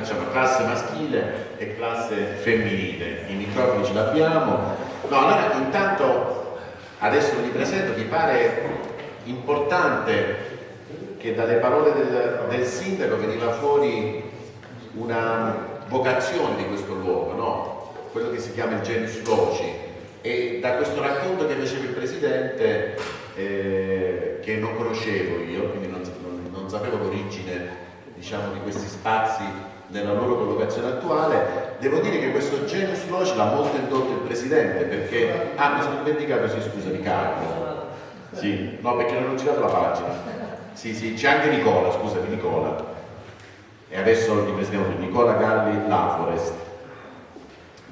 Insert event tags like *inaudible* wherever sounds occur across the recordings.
facciamo classe maschile e classe femminile, i microfoni ce l'abbiamo. No, allora intanto adesso vi presento, mi pare importante che dalle parole del, del sindaco veniva fuori una vocazione di questo luogo, no? quello che si chiama il genius loci e da questo racconto che faceva il Presidente eh, che non conoscevo io, quindi non, non, non sapevo l'origine diciamo, di questi spazi nella loro collocazione attuale, devo dire che questo genius loci l'ha molto indotto il Presidente perché, ah mi sono dimenticato, sì scusa, di Carlo, sì, no perché non ho girato la pagina, sì sì, c'è anche Nicola, scusami Nicola, e adesso li presentiamo Nicola Galli Laforest.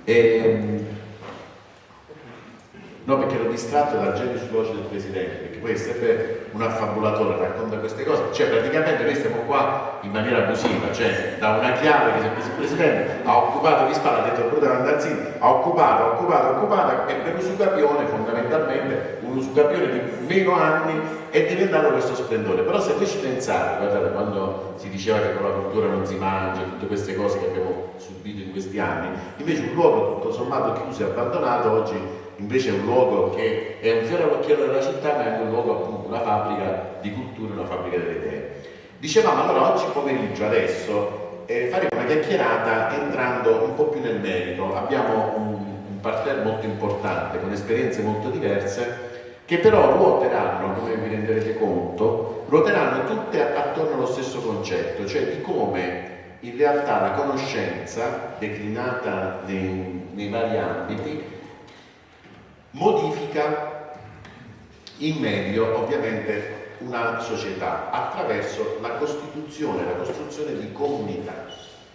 E, ehm, No, perché ero distratto dal genio voce del Presidente, perché poi è sempre un affabulatore, racconta queste cose. Cioè, praticamente noi stiamo qua in maniera abusiva, cioè da una chiave che si è preso il Presidente, ha occupato di spalla, ha detto Bruno Andarzini, ha occupato, ha occupato, ha occupato, e per l'usucapione fondamentalmente, un usucapione di meno anni, è diventato questo splendore. Però se voi ci pensate, guardate, quando si diceva che con la cultura non si mangia, tutte queste cose che abbiamo subito in questi anni, invece un luogo tutto sommato chiuso e abbandonato oggi invece è un luogo che è un fiore all'occhiello della città, ma è anche un luogo appunto, una fabbrica di cultura, una fabbrica delle idee. Dicevamo allora oggi pomeriggio, adesso, eh, faremo una chiacchierata entrando un po' più nel merito. Abbiamo un, un parterre molto importante, con esperienze molto diverse, che però ruoteranno, come vi renderete conto, ruoteranno tutte attorno allo stesso concetto, cioè di come in realtà la conoscenza declinata nei, nei vari ambiti modifica in meglio ovviamente una società attraverso la costituzione, la costruzione di comunità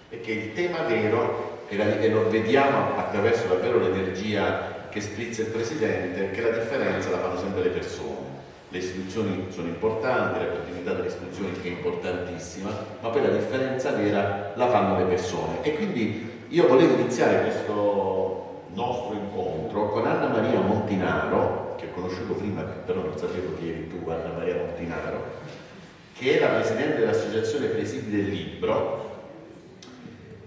perché il tema vero e lo vediamo attraverso davvero l'energia che sprizza il Presidente che la differenza la fanno sempre le persone le istituzioni sono importanti, la continuità delle istituzioni è importantissima, ma poi la differenza vera la fanno le persone. E quindi io volevo iniziare questo nostro incontro con Anna Maria Montinaro, che ho conosciuto prima, però non sapevo chi eri tu, Anna Maria Montinaro, che è la Presidente dell'Associazione Presidi del Libro,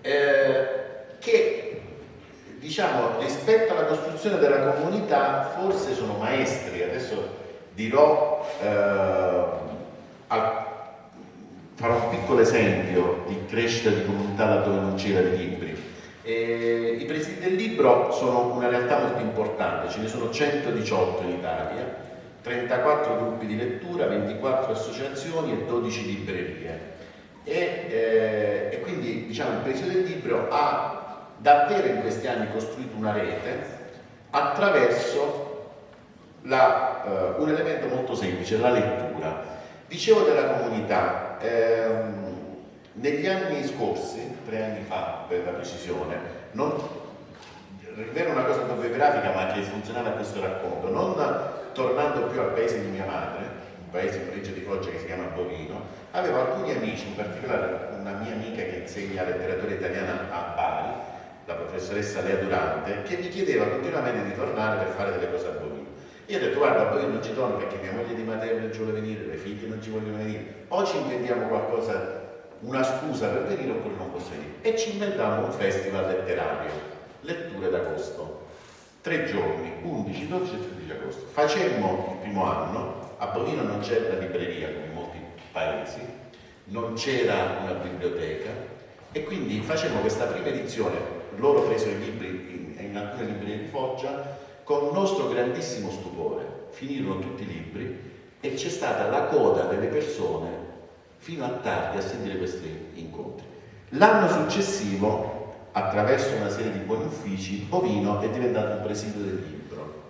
eh, che diciamo rispetto alla costruzione della comunità forse sono maestri, adesso dirò, eh, al, farò un piccolo esempio di crescita di comunità laddove non c'era di libri eh, I presidi del libro sono una realtà molto importante, ce ne sono 118 in Italia, 34 gruppi di lettura, 24 associazioni e 12 librerie. E, eh, e quindi diciamo, il presidio del libro ha davvero in questi anni costruito una rete attraverso la, uh, un elemento molto semplice, la lettura. Dicevo della comunità, ehm, negli anni scorsi tre anni fa per la precisione, non, era una cosa autobiografica ma che funzionava questo racconto, non tornando più al paese di mia madre, un paese in provincia di Foggia che si chiama Bovino, avevo alcuni amici, in particolare una mia amica che insegna letteratura italiana a Bari, la professoressa Lea Durante, che mi chiedeva continuamente di tornare per fare delle cose a Bovino. Io ho detto guarda, poi non ci torno perché mia moglie di Matteo non ci vuole venire, le figlie non ci vogliono venire, o ci inventiamo qualcosa una scusa per venire oppure non posso venire. E ci inventammo un festival letterario, letture d'agosto. Tre giorni, 11, 12 e 13 agosto. Facemmo il primo anno, a Bovino non c'era la libreria come in molti paesi, non c'era una biblioteca e quindi facemmo questa prima edizione, loro presero i libri in, in alcune librerie di Foggia, con nostro grandissimo stupore. Finirono tutti i libri e c'è stata la coda delle persone fino a tardi a sentire questi incontri. L'anno successivo, attraverso una serie di buoni uffici, Bovino è diventato un presidio del libro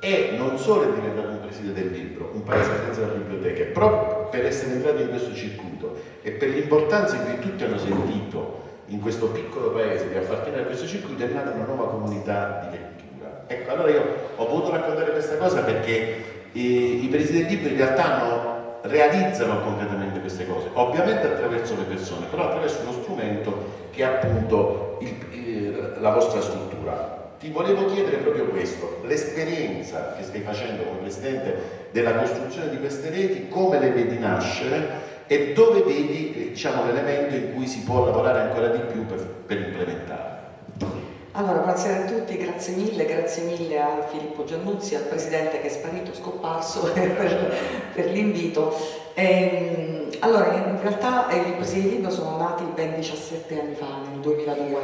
e non solo è diventato un presidio del libro, un paese senza la biblioteca, proprio per essere entrato in questo circuito e per l'importanza che tutti hanno sentito in questo piccolo paese di appartenere a questo circuito è nata una nuova comunità di lettura. Ecco, allora io ho voluto raccontare questa cosa perché i, i presidi del libro in realtà hanno realizzano concretamente queste cose, ovviamente attraverso le persone, però attraverso uno strumento che è appunto il, il, la vostra struttura. Ti volevo chiedere proprio questo, l'esperienza che stai facendo come Presidente della costruzione di queste reti, come le vedi nascere e dove vedi diciamo, l'elemento in cui si può lavorare ancora di più per, per implementare? Allora, buonasera a tutti, grazie mille, grazie mille a Filippo Giannuzzi, al Presidente che è sparito, scomparso *laughs* per, per l'invito. Ehm, allora, in realtà eh, i Presidi Libro sono nati ben 17 anni fa, nel 2002,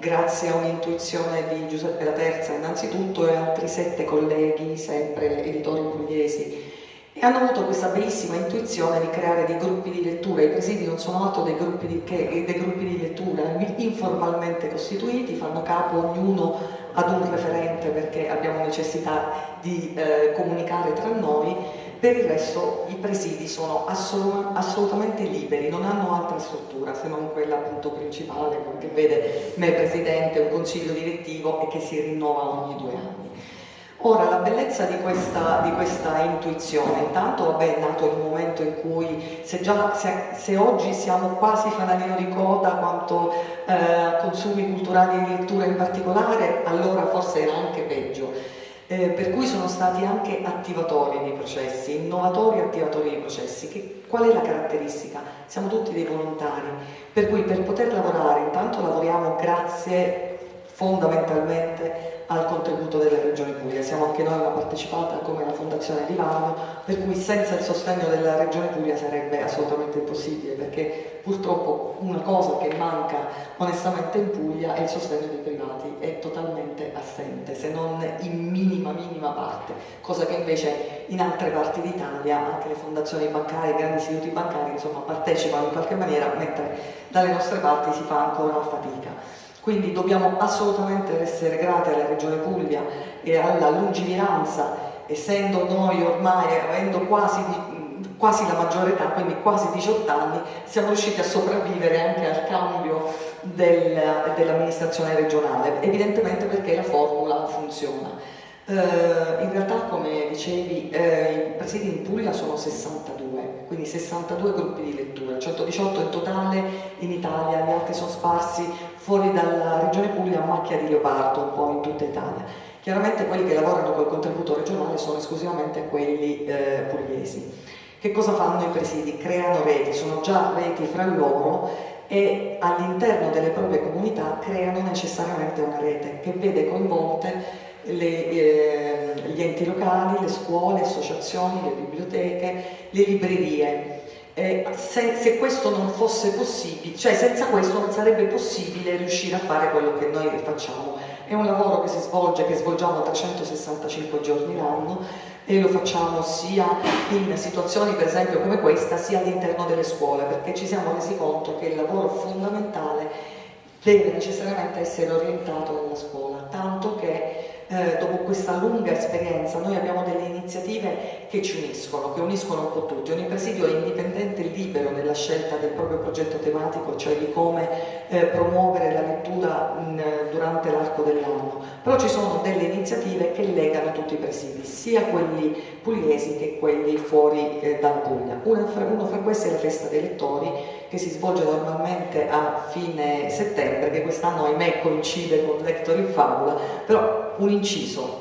grazie a un'intuizione di Giuseppe La Terza innanzitutto e altri sette colleghi, sempre editori pugliesi, e hanno avuto questa bellissima intuizione di creare dei gruppi di lettura. I presidi non sono altro dei gruppi di, che, dei gruppi di lettura informalmente costituiti, fanno capo ognuno ad un referente perché abbiamo necessità di eh, comunicare tra noi, per il resto i presidi sono assolut assolutamente liberi, non hanno altra struttura se non quella appunto principale che vede me presidente, un consiglio direttivo e che si rinnova ogni due anni. Ora, la bellezza di questa, di questa intuizione, intanto vabbè, è nato il momento in cui se, già, se, se oggi siamo quasi fanalino di coda quanto eh, consumi culturali di lettura in particolare, allora forse era anche peggio. Eh, per cui sono stati anche attivatori di processi, innovatori attivatori di processi. Che, qual è la caratteristica? Siamo tutti dei volontari, per cui per poter lavorare intanto lavoriamo grazie fondamentalmente al contributo della Regione Puglia. Siamo anche noi una partecipata come la Fondazione Livano, per cui senza il sostegno della Regione Puglia sarebbe assolutamente impossibile, perché purtroppo una cosa che manca onestamente in Puglia è il sostegno dei privati, è totalmente assente, se non in minima minima parte, cosa che invece in altre parti d'Italia anche le fondazioni bancarie, i grandi istituti bancari insomma partecipano in qualche maniera, mentre dalle nostre parti si fa ancora fatica. Quindi dobbiamo assolutamente essere grati alla Regione Puglia e alla lungimiranza, essendo noi ormai, avendo quasi, quasi la maggiore età, quindi quasi 18 anni, siamo riusciti a sopravvivere anche al cambio del, dell'amministrazione regionale, evidentemente perché la formula funziona. Uh, in realtà, come dicevi, uh, i presidi in Puglia sono 62, quindi 62 gruppi di lettura, 118 in totale in Italia, gli altri sono sparsi fuori dalla regione Puglia a macchia di leopardo, un po' in tutta Italia. Chiaramente quelli che lavorano col contributo regionale sono esclusivamente quelli uh, pugliesi. Che cosa fanno i presidi? Creano reti, sono già reti fra loro e all'interno delle proprie comunità creano necessariamente una rete che vede coinvolte le, eh, gli enti locali, le scuole, le associazioni, le biblioteche, le librerie. Eh, se, se, questo non fosse possibile, cioè senza questo non sarebbe possibile riuscire a fare quello che noi facciamo. È un lavoro che si svolge, che svolgiamo 365 giorni l'anno e lo facciamo sia in situazioni per esempio come questa, sia all'interno delle scuole, perché ci siamo resi conto che il lavoro fondamentale deve necessariamente essere orientato nella scuola, tanto che eh, dopo questa lunga esperienza noi abbiamo delle iniziative che ci uniscono, che uniscono un po' tutti. Ogni presidio è indipendente e libero nella scelta del proprio progetto tematico, cioè di come eh, promuovere la lettura in, durante l'arco dell'anno, però ci sono delle iniziative che legano tutti i presidi, sia quelli pugliesi che quelli fuori eh, dalla Puglia. Uno fra, uno fra questi è la festa dei lettori, che si svolge normalmente a fine settembre, che quest'anno ahimè coincide con Lector in Favola, però un inciso.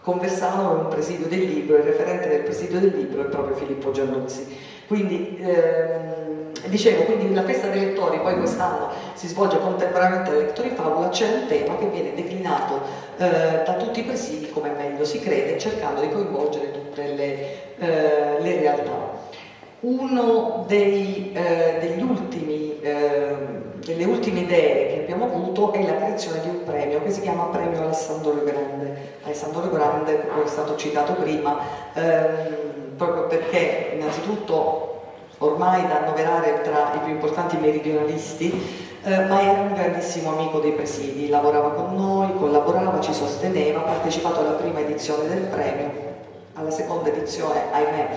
Conversano con un presidio del libro, il referente del presidio del libro è proprio Filippo Giannuzzi. Quindi, ehm, dicevo, quindi la festa dei lettori poi quest'anno si svolge contemporaneamente alle lettori favola, c'è un tema che viene declinato eh, da tutti i presidi come meglio si crede, cercando di coinvolgere tutte le, eh, le realtà. Uno dei, eh, ultimi eh, delle ultime idee che abbiamo avuto è la creazione di un premio che si chiama Premio Alessandro Grande. Alessandro Grande, come è stato citato prima, ehm, proprio perché innanzitutto ormai da annoverare tra i più importanti meridionalisti, eh, ma era un grandissimo amico dei presidi, lavorava con noi, collaborava, ci sosteneva, ha partecipato alla prima edizione del premio, alla seconda edizione, ahimè,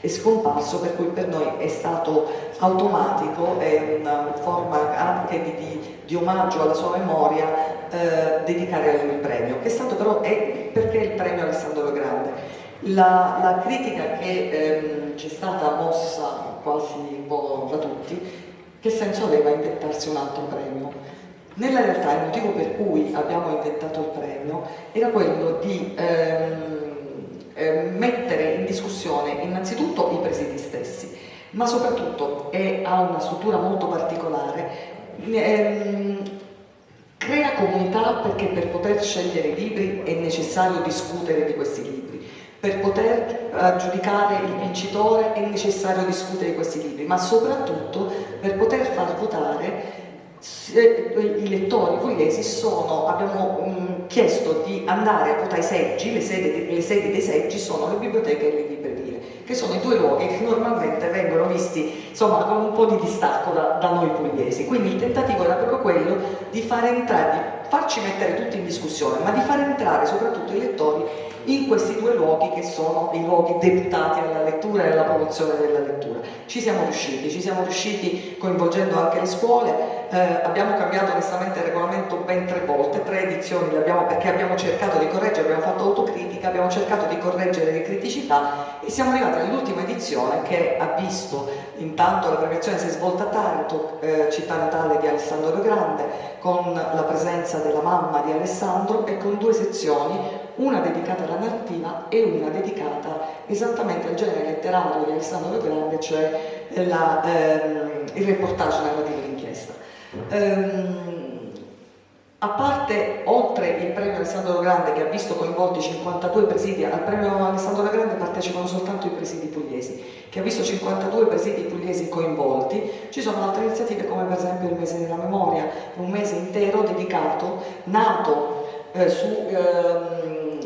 è scomparso, per cui per noi è stato automatico, è una forma anche di, di, di omaggio alla sua memoria eh, dedicare a lui il premio, che è stato però, è perché il premio Alessandro Grande. La, la critica che ehm, ci è stata mossa quasi un po' da tutti, che senso aveva inventarsi un altro premio? Nella realtà il motivo per cui abbiamo inventato il premio era quello di ehm, eh, mettere in discussione innanzitutto i presidi stessi, ma soprattutto è, ha una struttura molto particolare, ehm, crea comunità perché per poter scegliere i libri è necessario discutere di questi libri, per poter giudicare il vincitore è necessario discutere di questi libri, ma soprattutto per poter far votare i lettori pugliesi sono, abbiamo um, chiesto di andare a votare i seggi, le sedi, le sedi, dei seggi sono le biblioteche e le librerie, che sono i due luoghi che normalmente vengono visti insomma, con un po' di distacco da, da noi pugliesi. Quindi il tentativo era proprio quello di far entrare, di farci mettere tutti in discussione, ma di far entrare soprattutto i lettori in questi due luoghi che sono i luoghi deputati alla lettura e alla promozione della lettura. Ci siamo riusciti, ci siamo riusciti coinvolgendo anche le scuole, eh, abbiamo cambiato onestamente il regolamento ben tre volte, tre edizioni abbiamo, perché abbiamo cercato di correggere, abbiamo fatto autocritica, abbiamo cercato di correggere le criticità e siamo arrivati all'ultima edizione che ha visto intanto la premiazione si è svolta a Taranto, eh, città natale di Alessandro Grande, con la presenza della mamma di Alessandro e con due sezioni, una dedicata alla narrativa e una dedicata esattamente al genere letterario di Alessandro Grande, cioè la, ehm, il reportage narrativo d'inchiesta. Ehm, a parte, oltre il premio Alessandro Grande che ha visto coinvolti 52 presidi, al premio Alessandro Grande partecipano soltanto i presidi pugliesi, che ha visto 52 presidi pugliesi coinvolti, ci sono altre iniziative come per esempio il mese della memoria, un mese intero dedicato, nato eh, su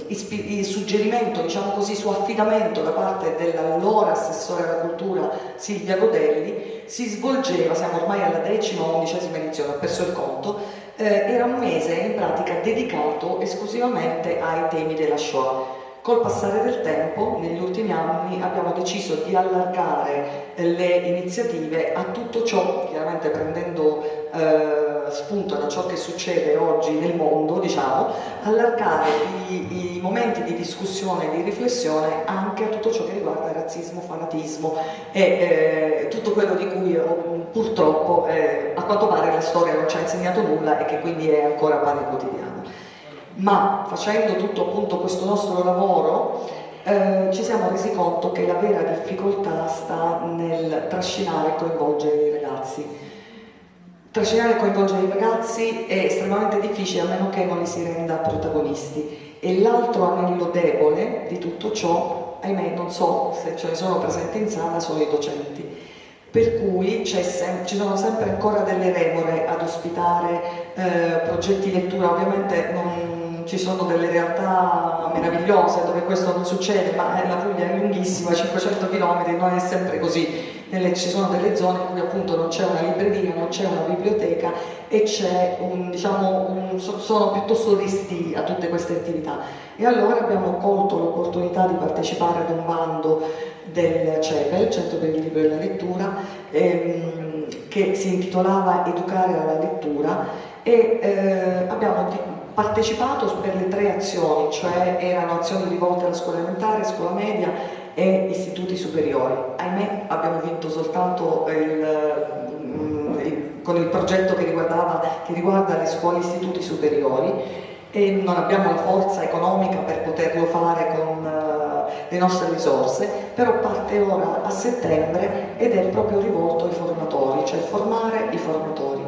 eh, suggerimento, diciamo così, su affidamento da parte dell'allora assessore alla cultura Silvia Godelli, si svolgeva, siamo ormai alla decima o undicesima edizione, ho perso il conto, eh, era un mese in pratica dedicato esclusivamente ai temi della Shoah. Col passare del tempo, negli ultimi anni, abbiamo deciso di allargare le iniziative a tutto ciò, chiaramente prendendo eh, spunto da ciò che succede oggi nel mondo, diciamo, allargare i, i momenti di discussione e di riflessione anche a tutto ciò che riguarda razzismo, fanatismo e eh, tutto quello di cui purtroppo eh, a quanto pare la storia non ci ha insegnato nulla e che quindi è ancora pane quotidiano ma facendo tutto appunto questo nostro lavoro eh, ci siamo resi conto che la vera difficoltà sta nel trascinare e coinvolgere i ragazzi. Trascinare e coinvolgere i ragazzi è estremamente difficile a meno che non li si renda protagonisti. E l'altro anello debole di tutto ciò, ahimè non so se ce ne sono presenti in sala, sono i docenti. Per cui ci sono sempre ancora delle remore ad ospitare eh, progetti di lettura, ovviamente non, ci sono delle realtà meravigliose dove questo non succede, ma la Puglia è lunghissima, 500 km, non è sempre così. Nelle, ci sono delle zone in cui appunto non c'è una libreria, non c'è una biblioteca e un, diciamo, un, sono piuttosto resti a tutte queste attività. E allora abbiamo colto l'opportunità di partecipare ad un bando del CEPEL, Centro per il Libro e la Lettura, ehm, che si intitolava Educare alla lettura e eh, abbiamo partecipato per le tre azioni, cioè erano azioni rivolte alla scuola elementare, scuola media e istituti superiori. Ahimè abbiamo vinto soltanto il, mm, con il progetto che, che riguarda le scuole e istituti superiori e non abbiamo la forza economica per poterlo fare con uh, le nostre risorse, però parte ora a settembre ed è proprio rivolto ai formatori, cioè formare i formatori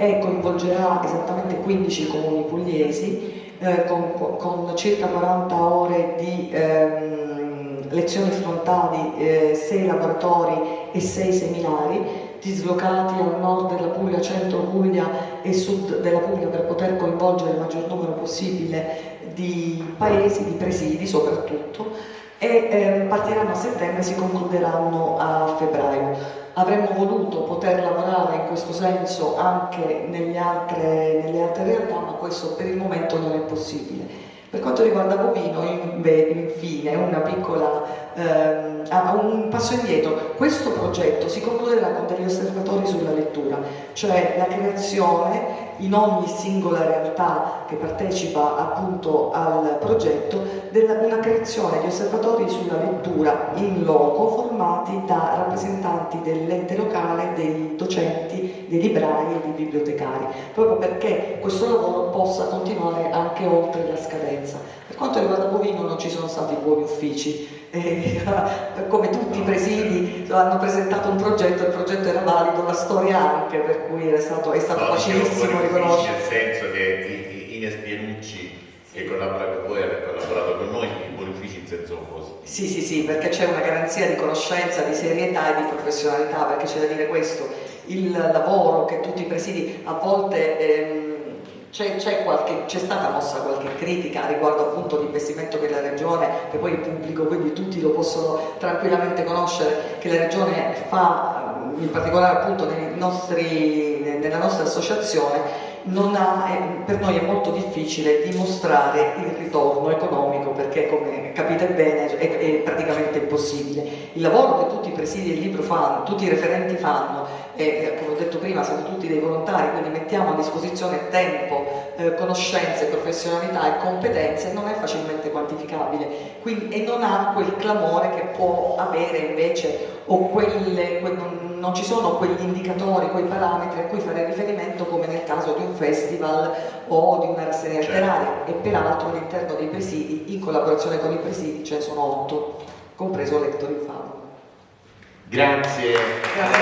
e coinvolgerà esattamente 15 comuni pugliesi eh, con, con, circa 40 ore di ehm, lezioni frontali, eh, 6 laboratori e 6 seminari dislocati al nord della Puglia, centro Puglia e sud della Puglia per poter coinvolgere il maggior numero possibile di paesi, di presidi soprattutto e eh, partiranno a settembre e si concluderanno a febbraio avremmo voluto poter lavorare in questo senso anche altre, nelle altre realtà, ma questo per il momento non è possibile. Per quanto riguarda Bovino, infine, piccola, ehm, un passo indietro, questo progetto si concluderà con degli osservatori sulla lettura, cioè la creazione in ogni singola realtà che partecipa appunto al progetto della, una creazione di osservatori sulla lettura in loco formati da rappresentanti dell'ente locale, dei docenti, dei librai e dei bibliotecari, proprio perché questo lavoro possa continuare anche oltre la scadenza. Per quanto riguarda Bovino non ci sono stati buoni uffici, eh, *laughs* come tutti i presidi hanno presentato un progetto, il progetto era valido, la storia anche, per cui stato, è stato no, facilissimo riconoscere. Nel senso che Ines Pierucci che collabora con voi ha collaborato con noi, i buoni uffici in senso opposto. Sì, sì, sì, perché c'è una garanzia di conoscenza, di serietà e di professionalità, perché c'è da dire questo, il lavoro che tutti i presidi a volte... Ehm, c'è, stata mossa qualche critica riguardo appunto l'investimento che la Regione, che poi è pubblico, quindi tutti lo possono tranquillamente conoscere, che la Regione fa, in particolare appunto nostri, nella nostra associazione, ha, per noi è molto difficile dimostrare il ritorno economico perché come capite bene è, è praticamente impossibile. Il lavoro che tutti i presidi del libro fanno, tutti i referenti fanno, e come ho detto prima siamo tutti dei volontari, quindi mettiamo a disposizione tempo, eh, conoscenze, professionalità e competenze, non è facilmente quantificabile quindi, e non ha quel clamore che può avere invece o quelle, que, non, non ci sono quegli indicatori, quei parametri a cui fare riferimento come nel caso di un festival o di una rassegna certo. letteraria e peraltro all'interno dei presidi, in collaborazione con i presidi, ce ne sono otto, compreso Lector Infamo. Grazie. Grazie.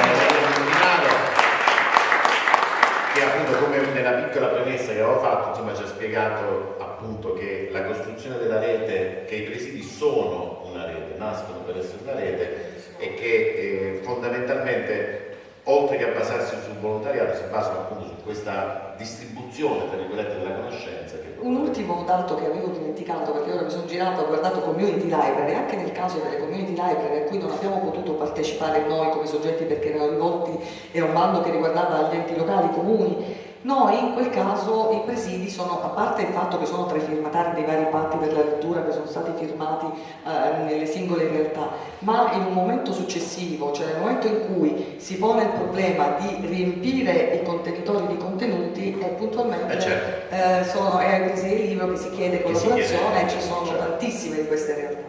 Che appunto come nella piccola premessa che avevo fatto, insomma ci ha spiegato appunto che la costruzione della rete, che i presidi sono una rete, nascono per essere una rete e che eh, fondamentalmente oltre che a basarsi sul volontariato si basano appunto su questa distribuzione tra virgolette della conoscenza. Un ultimo dato che avevo dimenticato perché ora mi sono girato, ho guardato community library, anche nel caso delle community library a cui non abbiamo potuto partecipare noi come soggetti perché erano rivolti, era un bando che riguardava gli enti locali, i comuni, noi in quel caso i presidi sono, a parte il fatto che sono tra i firmatari dei vari patti per la lettura che sono stati firmati eh, nelle singole realtà, ma in un momento successivo, cioè nel momento in cui si pone il problema di riempire i contenitori di contenuti, e puntualmente eh certo. eh, sono, è ai presidi del libro che si chiede collaborazione e ci sono certo. tantissime di queste realtà.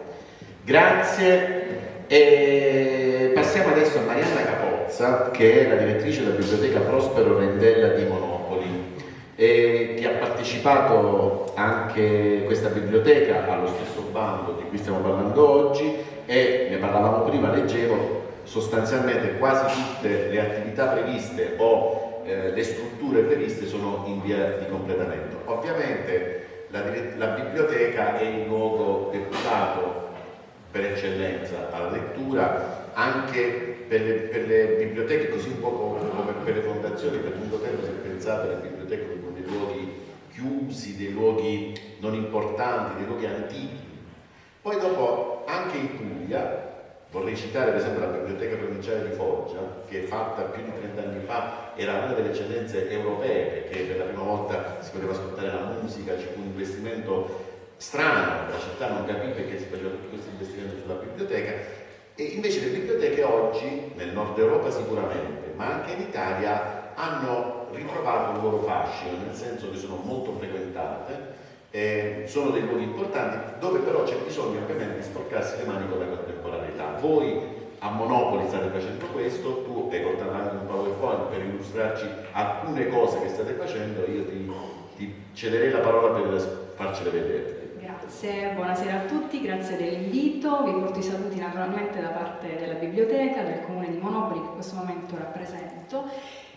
Grazie. E passiamo adesso a Marianna Capozza, che è la direttrice della biblioteca Prospero Rendella di Monopoli e che ha partecipato anche questa biblioteca allo stesso bando di cui stiamo parlando oggi e ne parlavamo prima, leggevo sostanzialmente quasi tutte le attività previste o eh, le strutture previste sono in via di completamento. Ovviamente la, la biblioteca è il luogo deputato per eccellenza alla lettura anche per le, per le, biblioteche, così un po' come per le fondazioni, per lungo tempo si è pensato alle biblioteche luoghi chiusi, dei luoghi non importanti, dei luoghi antichi. Poi dopo, anche in Puglia, vorrei citare per esempio la Biblioteca Provinciale di Foggia, che è fatta più di 30 anni fa, era una delle eccellenze europee, perché per la prima volta si poteva ascoltare la musica, fu un investimento strano, la città non capì perché si faceva tutto questo investimento sulla biblioteca, e invece le biblioteche oggi, nel nord Europa sicuramente, ma anche in Italia, hanno ritrovato un loro fascino, nel senso che sono molto frequentate, eh, sono dei luoghi importanti, dove però c'è bisogno ovviamente di sporcarsi le mani con la contemporaneità. Voi a Monopoli state facendo questo, tu hai portato anche un PowerPoint per illustrarci alcune cose che state facendo, io ti, ti cederei la parola per farcele vedere. Grazie, buonasera a tutti, grazie dell'invito, vi porto i saluti naturalmente da parte della biblioteca, del comune di Monopoli che in questo momento rappresento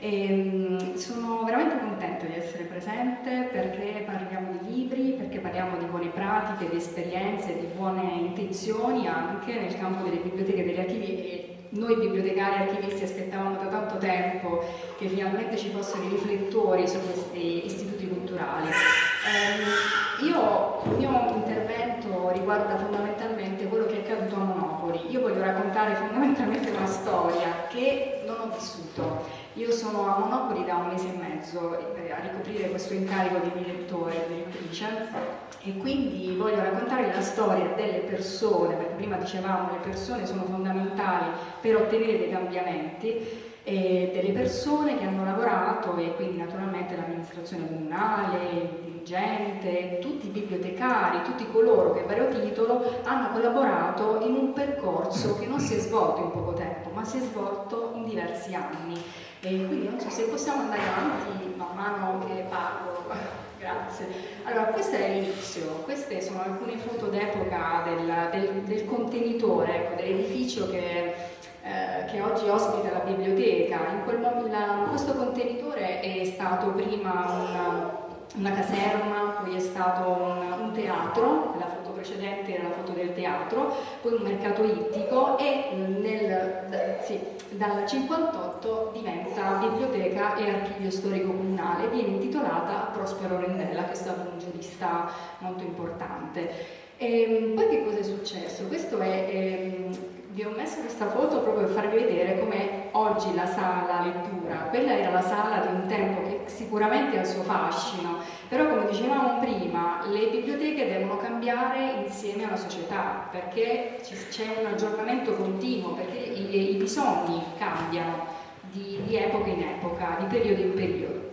e, ehm, sono veramente contenta di essere presente perché parliamo di libri, perché parliamo di buone pratiche, di esperienze, di buone intenzioni anche nel campo delle biblioteche e degli archivi e noi bibliotecari e archivisti aspettavamo da tanto tempo che finalmente ci fossero i riflettori su questi istituti culturali. Eh, io, il mio intervento riguarda fondamentalmente quello che è accaduto a Monopoli. Io voglio raccontare fondamentalmente una storia che non ho vissuto io sono a Monopoli da un mese e mezzo eh, a ricoprire questo incarico di direttore, direttrice. E quindi voglio raccontare la storia delle persone, perché prima dicevamo le persone sono fondamentali per ottenere dei cambiamenti e delle persone che hanno lavorato e quindi naturalmente l'amministrazione comunale, dirigente, tutti i bibliotecari, tutti coloro che a vario titolo hanno collaborato in un percorso che non si è svolto in poco tempo ma si è svolto in diversi anni e quindi non so se possiamo andare avanti man mano che parlo. Grazie. Allora questo è l'inizio. Queste sono alcune foto d'epoca del, del, del, contenitore ecco, dell'edificio che eh, che oggi ospita la biblioteca. Quel, la, questo contenitore è stato prima una, una caserma, poi è stato un, un, teatro, precedente era la foto del teatro, poi un mercato ittico e nel, da, sì, dal 58 diventa biblioteca e archivio storico comunale, viene intitolata a Prospero Rendella che è stato un giurista molto importante. E, ehm, poi che cosa è successo? Questo è... Ehm, vi ho messo questa foto proprio per farvi vedere come oggi la sala lettura, quella era la sala di un tempo che sicuramente ha il suo fascino, però come dicevamo prima, le biblioteche devono cambiare insieme alla società, perché c'è un aggiornamento continuo, perché i, i bisogni cambiano di, di epoca in epoca, di periodo in periodo.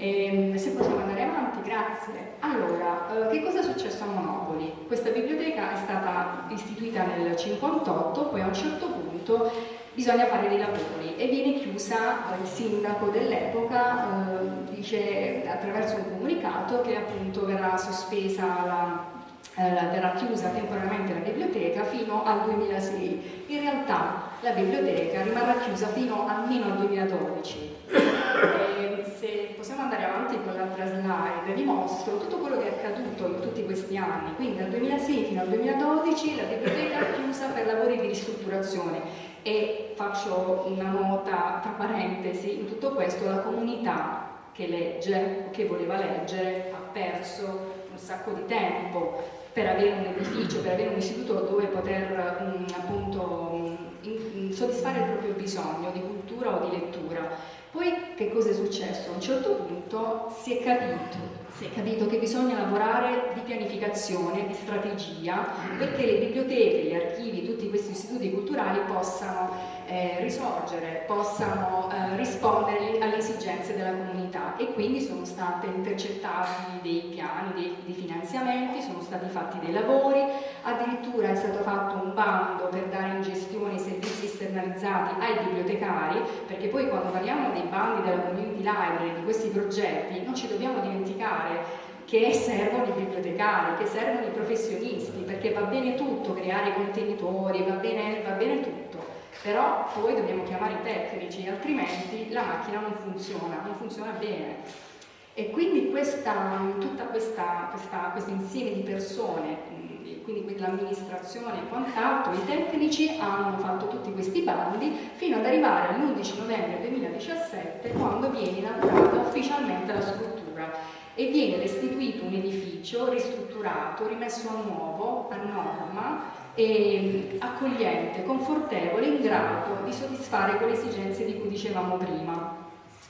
E, ehm, se possiamo andare avanti, grazie. Allora, eh, che cosa è successo a Monopoli? Questa biblioteca è stata istituita nel 1958, poi a un certo punto bisogna fare dei lavori e viene chiusa, il sindaco dell'epoca eh, dice attraverso un comunicato che appunto verrà sospesa la, eh, verrà chiusa temporaneamente la biblioteca fino al 2006. In realtà la biblioteca rimarrà chiusa fino almeno al 2012. E se possiamo andare avanti con l'altra slide, vi mostro tutto quello che è accaduto in tutti questi anni. Quindi dal 2006 fino al 2012 la biblioteca è chiusa per lavori di ristrutturazione e faccio una nota tra parentesi, in tutto questo la comunità che legge o che voleva leggere ha perso un sacco di tempo per avere un edificio, per avere un istituto dove poter um, appunto um, in, soddisfare il proprio bisogno di cultura o di lettura. Poi che cosa è successo? A un certo punto si è capito si è capito che bisogna lavorare di pianificazione, di strategia, perché le biblioteche, gli archivi, tutti questi istituti culturali possano eh, risorgere, possano eh, rispondere alle esigenze della comunità. E quindi sono state intercettati dei piani, dei, dei finanziamenti, sono stati fatti dei lavori, addirittura è stato fatto un bando per dare in gestione i servizi esternalizzati ai bibliotecari, perché poi quando parliamo dei bandi della community library, di questi progetti, non ci dobbiamo dimenticare che servono i bibliotecari, che servono i professionisti, perché va bene tutto, creare contenitori, va bene, va bene tutto, però poi dobbiamo chiamare i tecnici, altrimenti la macchina non funziona, non funziona bene. E quindi questa, tutta questa, questa, questo insieme di persone quindi l'amministrazione e quant'altro, i tecnici hanno fatto tutti questi bandi fino ad arrivare all'11 novembre 2017 quando viene inaugurata ufficialmente la struttura e viene restituito un edificio ristrutturato, rimesso a nuovo, a norma, e accogliente, confortevole, in grado di soddisfare quelle esigenze di cui dicevamo prima.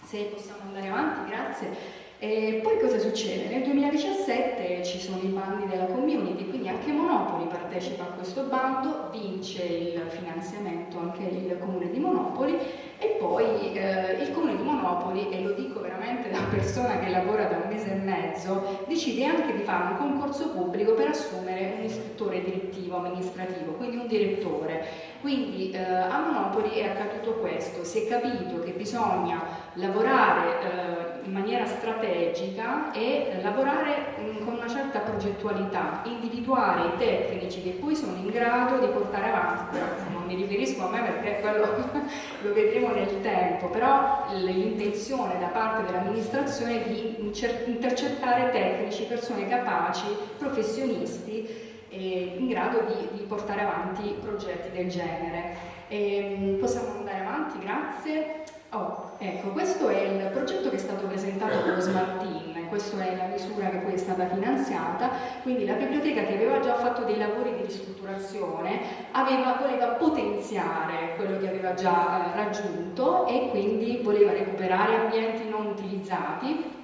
Se possiamo andare avanti, grazie. E poi cosa succede? Nel 2017 ci sono i bandi della community, quindi anche Monopoli partecipa a questo bando, vince il finanziamento anche il comune di Monopoli e poi eh, il comune Monopoli, e lo dico veramente da persona che lavora da un mese e mezzo, decide anche di fare un concorso pubblico per assumere un istruttore direttivo amministrativo, quindi un direttore. Quindi eh, a Monopoli è accaduto questo, si è capito che bisogna lavorare eh, in maniera strategica e lavorare mm, con una certa progettualità, individuare i tecnici che poi sono in grado di portare avanti, non mi riferisco a me perché quello *laughs* lo vedremo nel tempo, però l'intenzione da parte dell'amministrazione è di intercettare tecnici, persone capaci, professionisti eh, in grado di, di, portare avanti progetti del genere. E, possiamo andare avanti, grazie. Oh, ecco, questo è il progetto che è stato presentato con lo Smart Team, questa è la misura che poi è stata finanziata, quindi la biblioteca che aveva già fatto dei lavori di ristrutturazione aveva, voleva potenziare quello che aveva già eh, raggiunto e quindi voleva recuperare ambienti non utilizzati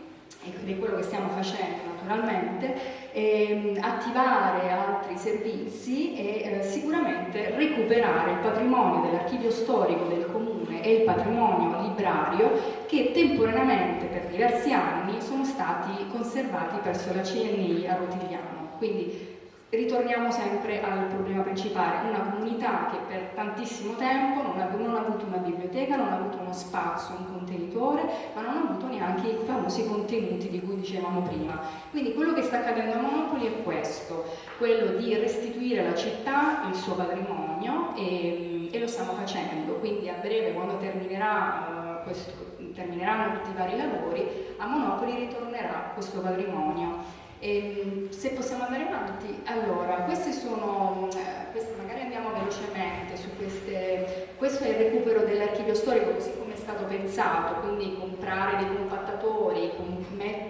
ed è quello che stiamo facendo naturalmente, ehm, attivare altri servizi e eh, sicuramente recuperare il patrimonio dell'archivio storico del comune e il patrimonio librario che temporaneamente per diversi anni sono stati conservati presso la CNI a Rotigliano. Quindi ritorniamo sempre al problema principale, una comunità che per tantissimo tempo non ha, non ha, avuto una biblioteca, non ha avuto uno spazio, un contenitore, ma non ha avuto neanche i famosi contenuti di cui dicevamo prima. Quindi quello che sta accadendo a Monopoli è questo, quello di restituire alla città il suo patrimonio e, e lo stiamo facendo, quindi a breve quando terminerà, uh, questo, termineranno tutti i vari lavori, a Monopoli ritornerà questo patrimonio e, ehm, se possiamo andare avanti, allora, queste sono, eh, queste magari andiamo velocemente su queste, questo è il recupero dell'archivio storico così come è stato pensato, quindi comprare dei compattatori,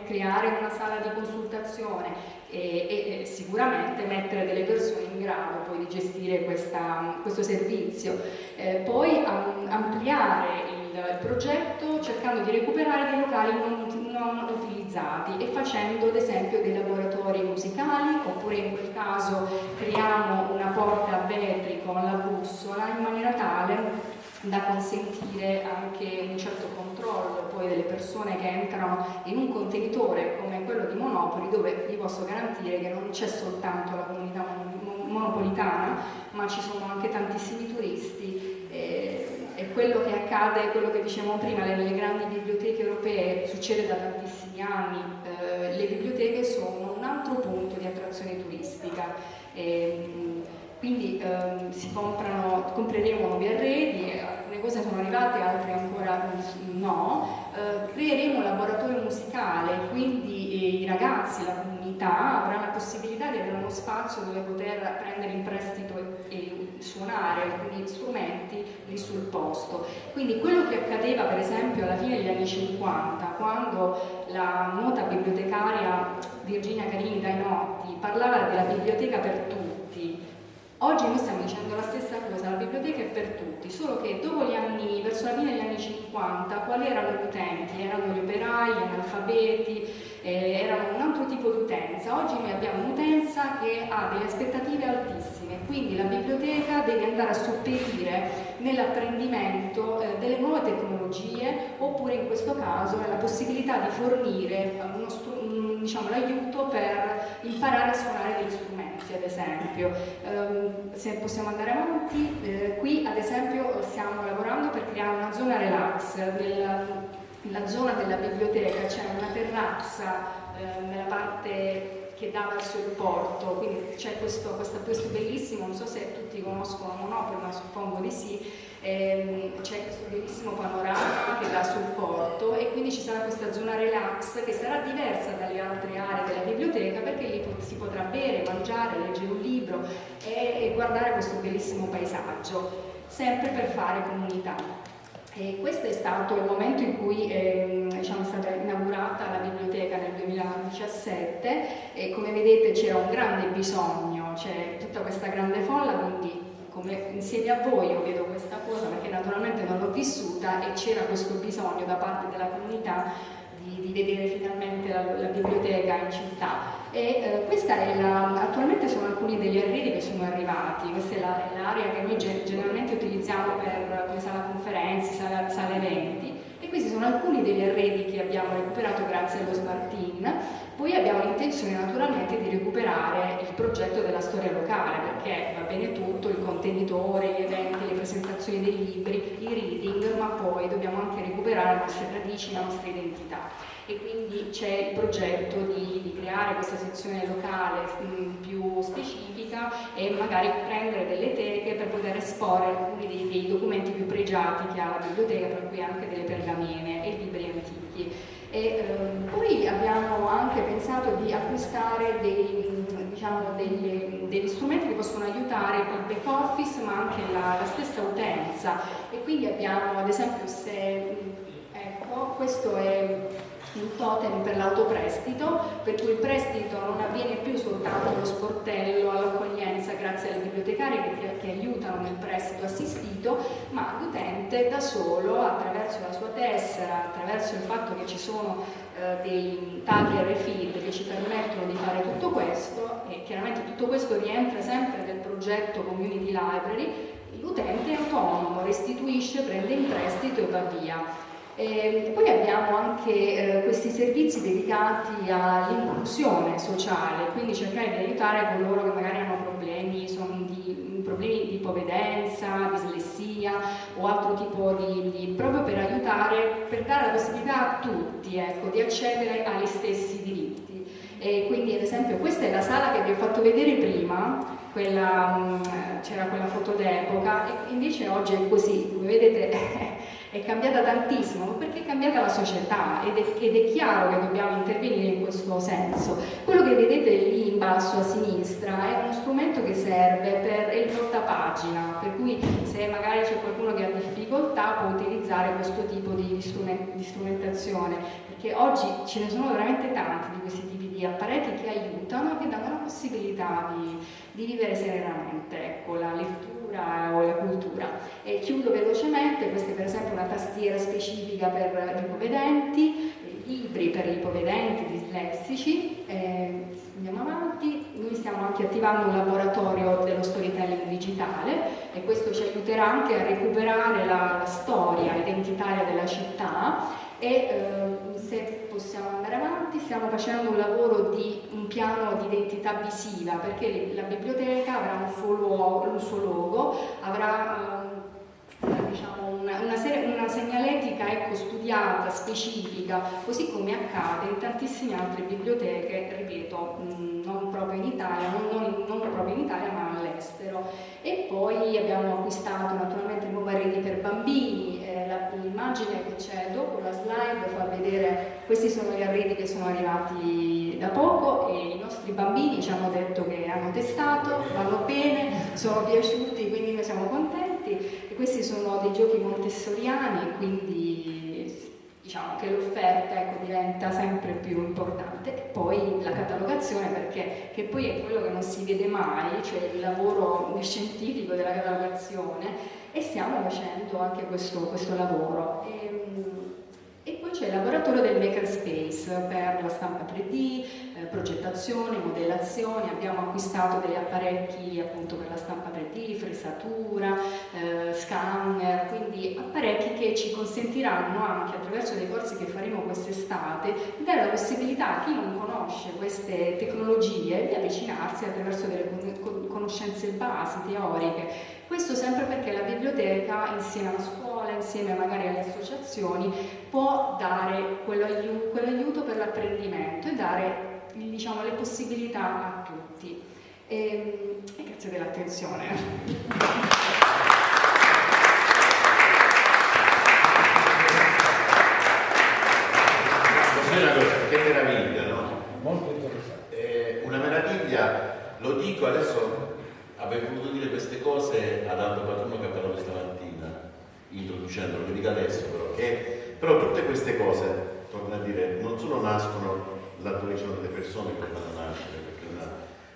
creare una sala di consultazione e, e, sicuramente mettere delle persone in grado poi di gestire questa, questo servizio. Eh, poi ampliare il il progetto cercando di recuperare dei locali non, non, utilizzati e facendo ad esempio dei laboratori musicali oppure in quel caso creiamo una porta a vetri con la bussola in maniera tale da consentire anche un certo controllo poi delle persone che entrano in un contenitore come quello di Monopoli dove vi posso garantire che non c'è soltanto la comunità monopolitana ma ci sono anche tantissimi turisti quello che accade, quello che dicevamo prima, nelle grandi biblioteche europee succede da tantissimi anni, eh, le biblioteche sono un altro punto di attrazione turistica. E, quindi ehm, si comprano, compreremo nuovi arredi, alcune cose sono arrivate, altre ancora no, eh, creeremo un laboratorio musicale, quindi eh, i ragazzi, la comunità avranno la possibilità di avere uno spazio dove poter prendere in prestito e, e suonare alcuni strumenti lì sul posto. Quindi quello che accadeva per esempio alla fine degli anni 50, quando la nota bibliotecaria Virginia Carini Dainotti parlava della biblioteca per tutti, oggi noi stiamo dicendo la stessa cosa, la biblioteca è per tutti, solo che dopo gli anni, verso la fine degli anni 50, quali erano gli utenti? Erano gli operai, gli analfabeti, eh, erano un altro tipo di utenza. Oggi noi abbiamo un'utenza che ha delle aspettative altissime, quindi la biblioteca deve andare a sopperire nell'apprendimento eh, delle nuove tecnologie oppure in questo caso nella possibilità di fornire diciamo, l'aiuto per imparare a suonare degli strumenti ad esempio. Um, se possiamo andare avanti, eh, qui ad esempio stiamo lavorando per creare una zona relax nel, nella zona della biblioteca c'è una terrazza eh, nella parte che dà verso il porto, quindi c'è questo, questo, questo, bellissimo, non so se tutti conoscono Monopoli, ma suppongo di sì, ehm, c'è questo bellissimo panorama che dà sul porto e quindi ci sarà questa zona relax che sarà diversa dalle altre aree della biblioteca perché lì si potrà bere, mangiare, leggere un libro e, e guardare questo bellissimo paesaggio, sempre per fare comunità. E questo è stato il momento in cui eh, diciamo, è stata inaugurata la biblioteca nel 2017 e come vedete c'era un grande bisogno, c'è tutta questa grande folla, quindi come, insieme a voi io vedo questa cosa perché naturalmente non l'ho vissuta e c'era questo bisogno da parte della comunità di, vedere finalmente la, la, biblioteca in città. E, eh, questa è la, attualmente sono alcuni degli arredi che sono arrivati, questa è l'area che noi generalmente utilizziamo per come sala conferenze, sala, sala eventi e questi sono alcuni degli arredi che abbiamo recuperato grazie allo Smartin. Poi abbiamo l'intenzione naturalmente di recuperare il progetto della storia locale perché va bene tutto, il contenitore, gli eventi, le presentazioni dei libri, i reading, ma poi dobbiamo anche recuperare le nostre radici, la nostra identità e quindi c'è il progetto di, di, creare questa sezione locale mm, più specifica e magari prendere delle teche per poter esporre alcuni dei, dei documenti più pregiati che ha la biblioteca, per cui anche delle pergamene e libri antichi. E, ehm, poi abbiamo anche pensato di acquistare dei, diciamo, degli, degli, strumenti che possono aiutare il back office ma anche la, la stessa utenza. E quindi abbiamo ad esempio se ecco questo è il totem per l'autoprestito, per cui il prestito non avviene più soltanto allo sportello, all'accoglienza grazie alle bibliotecarie che, che, aiutano nel prestito assistito, ma l'utente da solo, attraverso la sua tessera, attraverso il fatto che ci sono eh, dei tagli RFID che ci permettono di fare tutto questo e chiaramente tutto questo rientra sempre nel progetto Community Library, l'utente è autonomo, restituisce, prende in prestito e va via. E poi abbiamo anche eh, questi servizi dedicati all'inclusione sociale, quindi cercare di aiutare coloro che magari hanno problemi, di, problemi di ipovedenza, dislessia o altro tipo di, di, proprio per aiutare, per dare la possibilità a tutti ecco, di accedere agli stessi diritti. E quindi ad esempio questa è la sala che vi ho fatto vedere prima, mm, c'era quella foto d'epoca e invece oggi è così, come vedete *laughs* è cambiata tantissimo, perché è cambiata la società ed è, ed è, chiaro che dobbiamo intervenire in questo senso. Quello che vedete lì in basso a sinistra è uno strumento che serve per il portapagina, per cui se magari c'è qualcuno che ha difficoltà può utilizzare questo tipo di, strument di strumentazione, perché oggi ce ne sono veramente tanti di questi tipi di apparecchi che aiutano e che danno la possibilità di, di vivere serenamente. Ecco, la lettura cultura o la cultura. E chiudo velocemente, questa è per esempio una tastiera specifica per gli ipovedenti, libri per gli ipovedenti dislessici, eh, andiamo avanti, noi stiamo anche attivando un laboratorio dello storytelling digitale e questo ci aiuterà anche a recuperare la storia identitaria della città e eh, se possiamo andare avanti stiamo facendo un lavoro di un piano di identità visiva perché la biblioteca avrà un suo, luogo, un suo logo, avrà eh, diciamo, una, una, serie, una, segnaletica ecco, studiata, specifica, così come accade in tantissime altre biblioteche, ripeto, non proprio in Italia, non, non, non proprio in Italia ma all'estero. E poi abbiamo acquistato naturalmente nuove reti per bambini, l'immagine che c'è dopo la slide fa vedere questi sono gli arredi che sono arrivati da poco e i nostri bambini ci hanno detto che hanno testato, vanno bene, sono piaciuti, quindi noi siamo contenti. E questi sono dei giochi montessoriani, quindi diciamo che l'offerta ecco, diventa sempre più importante. E poi la catalogazione perché che poi è quello che non si vede mai, cioè il lavoro scientifico della catalogazione e stiamo facendo anche questo, questo lavoro. E, ehm, e poi c'è il laboratorio del Makerspace per la stampa 3D, eh, progettazione, modellazione, abbiamo acquistato degli apparecchi appunto per la stampa 3D, fresatura, eh, scanner, quindi apparecchi che ci consentiranno anche attraverso dei corsi che faremo quest'estate di dare la possibilità a chi non conosce queste tecnologie di avvicinarsi attraverso delle conoscenze basi, teoriche. Questo sempre perché la biblioteca insieme alla scuola, insieme magari alle associazioni, può dare quell'aiuto, per l'apprendimento e dare diciamo, le possibilità a tutti. E, ehm, e grazie dell'attenzione. una cosa, che meraviglia, no? Molto interessante. Eh, una meraviglia, lo dico adesso, avrei voluto dire queste cose ad Aldo Patruno che ha parlato stamattina, introducendolo, lo dico adesso però, che, però tutte queste cose, torno a dire, non solo nascono laddove ci sono delle persone che fanno nascere, una...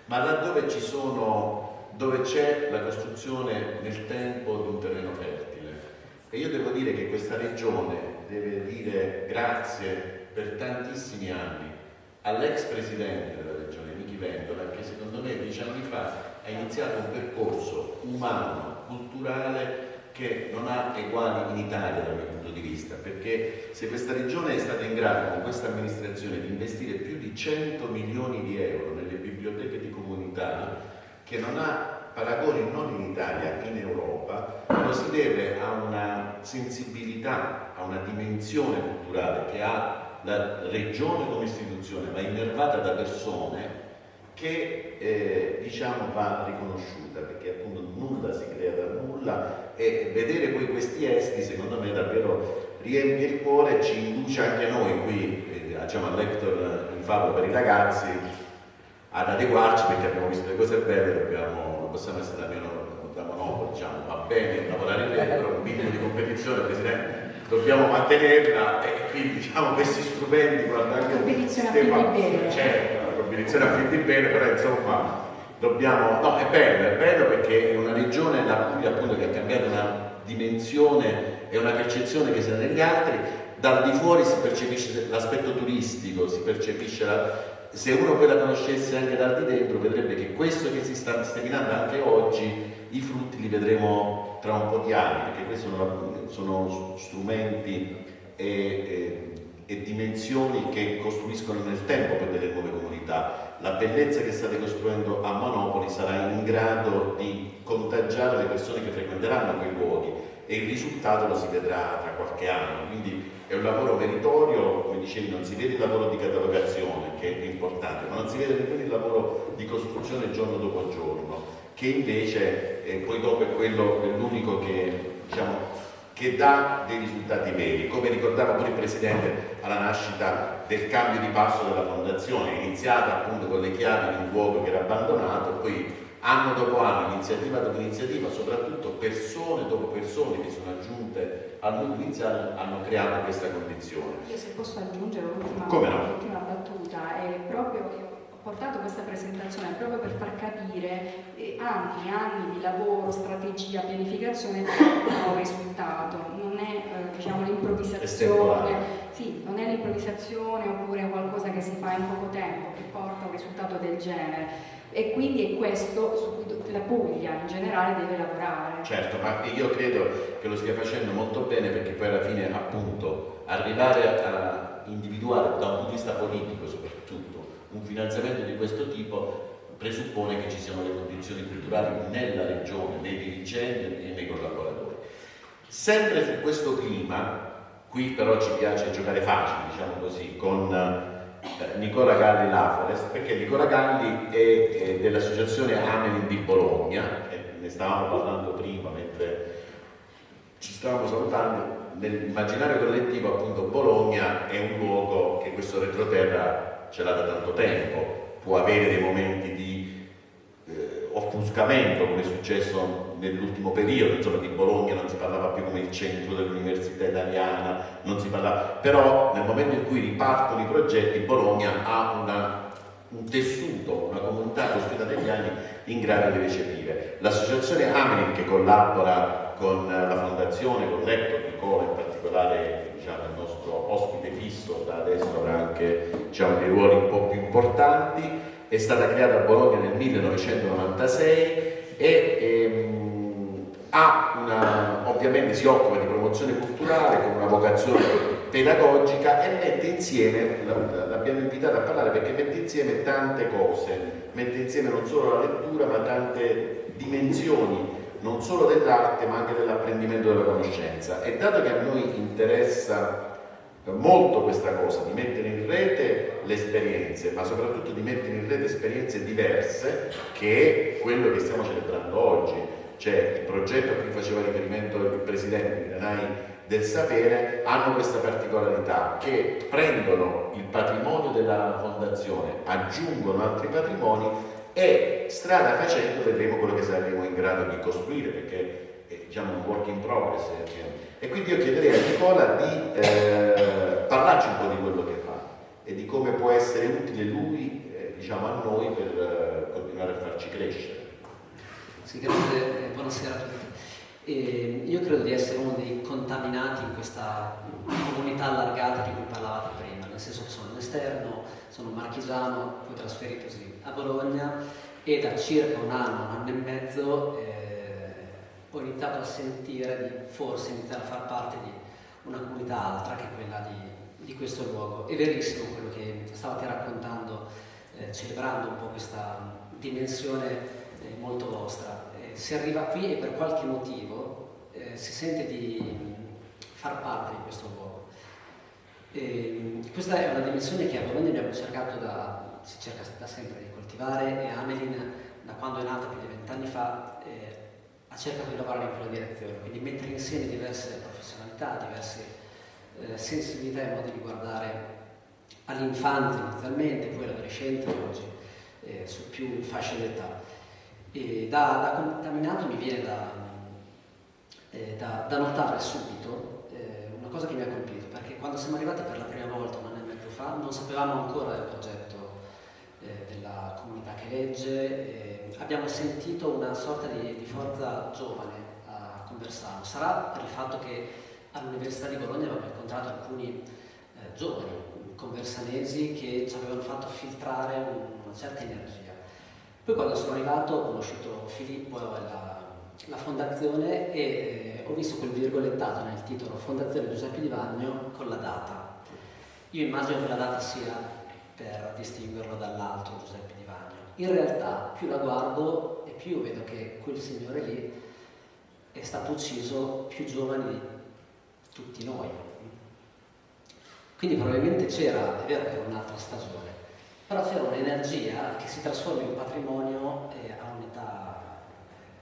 ma laddove ci sono, dove c'è la costruzione nel tempo di un terreno fertile. E io devo dire che questa regione deve dire grazie per tantissimi anni all'ex presidente della regione, Michi Vendola, che secondo me dieci anni fa iniziato un percorso umano, culturale, che non ha eguali in Italia dal mio punto di vista, perché se questa regione è stata in grado con questa amministrazione di investire più di 100 milioni di euro nelle biblioteche di comunità, che non ha paragoni non in Italia, in Europa, lo si deve a una sensibilità, a una dimensione culturale che ha la regione come istituzione, ma innervata da persone che eh, diciamo va riconosciuta perché appunto nulla si crea da nulla e vedere poi questi esti secondo me davvero riempie il cuore e ci induce anche noi qui eh, diciamo, al lector in favore per i ragazzi ad adeguarci perché abbiamo visto le cose belle dobbiamo, non possiamo essere da, meno, da monopolo diciamo va bene lavorare bene però un minimo di competizione Presidente dobbiamo mantenerla e quindi diciamo questi strumenti guarda anche competizione a certo competizione a fin di bene però insomma dobbiamo no è bello è bello perché è una regione la Puglia appunto che ha cambiato una dimensione e una percezione che sia negli altri. Dal di fuori si percepisce l'aspetto turistico si percepisce la, se uno poi la conoscesse anche dal di dentro vedrebbe che questo che si sta seminando anche oggi i frutti li vedremo tra un po' di anni perché questi sono sono strumenti e, e, e, dimensioni che costruiscono nel tempo per delle nuove comunità. La bellezza che state costruendo a Monopoli sarà in grado di contagiare le persone che frequenteranno quei luoghi e il risultato lo si vedrà tra qualche anno. Quindi è un lavoro meritorio, come dicevi, non si vede il lavoro di catalogazione, che è importante, ma non si vede nemmeno il lavoro di costruzione giorno dopo giorno, che invece eh, poi dopo è quello, è l'unico che diciamo, che dà dei risultati veri. Come ricordava pure il Presidente alla nascita del cambio di passo della Fondazione, iniziata appunto con le chiavi di un luogo che era abbandonato, poi anno dopo anno, iniziativa dopo iniziativa, soprattutto persone dopo persone che sono aggiunte al nucleo iniziale hanno creato questa condizione. Io se posso aggiungere l'ultima, no? battuta, è proprio che portato questa presentazione proprio per far capire eh, anni e anni di lavoro, strategia, pianificazione un risultato, non è eh, diciamo, l'improvvisazione, sì, non è l'improvvisazione oppure qualcosa che si fa in poco tempo che porta a un risultato del genere. E quindi è questo su cui la Puglia in generale deve lavorare. Certo, ma io credo che lo stia facendo molto bene perché poi alla fine appunto arrivare a individuare da un punto di vista politico un finanziamento di questo tipo presuppone che ci siano le condizioni culturali nella regione, nei dirigenti e nei collaboratori. Sempre su questo clima, qui però ci piace giocare facile, diciamo così, con eh, Nicola Galli Lafores, perché Nicola Galli è, è dell'associazione Amelin di Bologna, ne stavamo parlando prima mentre ci stavamo salutando, nell'immaginario collettivo appunto Bologna è un luogo che questo retroterra ce l'ha da tanto tempo, può avere dei momenti di eh, offuscamento come è successo nell'ultimo periodo, insomma di Bologna non si parlava più come il centro dell'università italiana, non si parlava, però nel momento in cui ripartono i progetti Bologna ha una, un tessuto, una comunità costruita negli anni in grado di recepire. L'associazione Amelin che collabora con la fondazione, con l'Ector Nicola in particolare diciamo, il nostro ospite fisso da adesso avrà anche diciamo, dei ruoli un po' più importanti, è stata creata a Bologna nel 1996 e ehm, una, ovviamente si occupa di promozione culturale con una vocazione pedagogica e mette insieme, l'abbiamo invitata a parlare perché mette insieme tante cose, mette insieme non solo la lettura ma tante dimensioni non solo dell'arte ma anche dell'apprendimento della conoscenza. E dato che a noi interessa molto questa cosa di mettere in rete le esperienze ma soprattutto di mettere in rete esperienze diverse che quello che stiamo celebrando oggi. Cioè il progetto a cui faceva riferimento il Presidente Miranai del sapere hanno questa particolarità che prendono il patrimonio della fondazione aggiungono altri patrimoni e strada facendo vedremo quello che saremo in grado di costruire perché diciamo, un work in progress e quindi io chiederei a Nicola di eh, parlarci un po' di quello che fa e di come può essere utile lui eh, diciamo, a noi per eh, continuare a farci crescere. Sì, grazie, buonasera a tutti. E io credo di essere uno dei contaminati in questa comunità allargata di cui parlavate prima nel senso che sono all'esterno sono marchigiano poi trasferitosi a Bologna e da circa un anno, un anno e mezzo eh, ho iniziato a sentire di forse iniziare a far parte di una comunità altra che quella di, di questo luogo. È verissimo quello che stavate raccontando, eh, celebrando un po' questa dimensione eh, molto vostra. Eh, si arriva qui e per qualche motivo eh, si sente di far parte di questo luogo. E, questa è una dimensione che a Bologna abbiamo cercato da si cerca da sempre di coltivare e Amelin da quando è nata più di vent'anni fa ha cercato di lavorare in quella direzione, quindi mettere insieme diverse professionalità, diverse eh, sensibilità e modi di guardare all'infanzia inizialmente, poi all'adolescenza oggi eh, su più fasce d'età. Da, da, contaminato mi viene da, eh, da, da notare subito eh, una cosa che mi ha colpito, perché quando siamo arrivati per la prima volta un anno e mezzo fa non sapevamo ancora del progetto eh, della comunità che legge, eh, abbiamo sentito una sorta di, di, forza giovane a Conversano. Sarà per il fatto che all'Università di Bologna abbiamo incontrato alcuni eh, giovani conversanesi che ci avevano fatto filtrare una certa energia. Poi quando sono arrivato ho conosciuto Filippo e la, la fondazione e eh, ho visto quel virgolettato nel titolo Fondazione Giuseppe Di Vagno con la data. Io immagino che la data sia per distinguerlo dall'altro Giuseppe Di Vagno. In realtà più la guardo e più vedo che quel signore lì è stato ucciso più giovane di tutti noi. Quindi probabilmente c'era, è vero che era un'altra stagione, però c'era un'energia che si trasforma in patrimonio eh, a un'età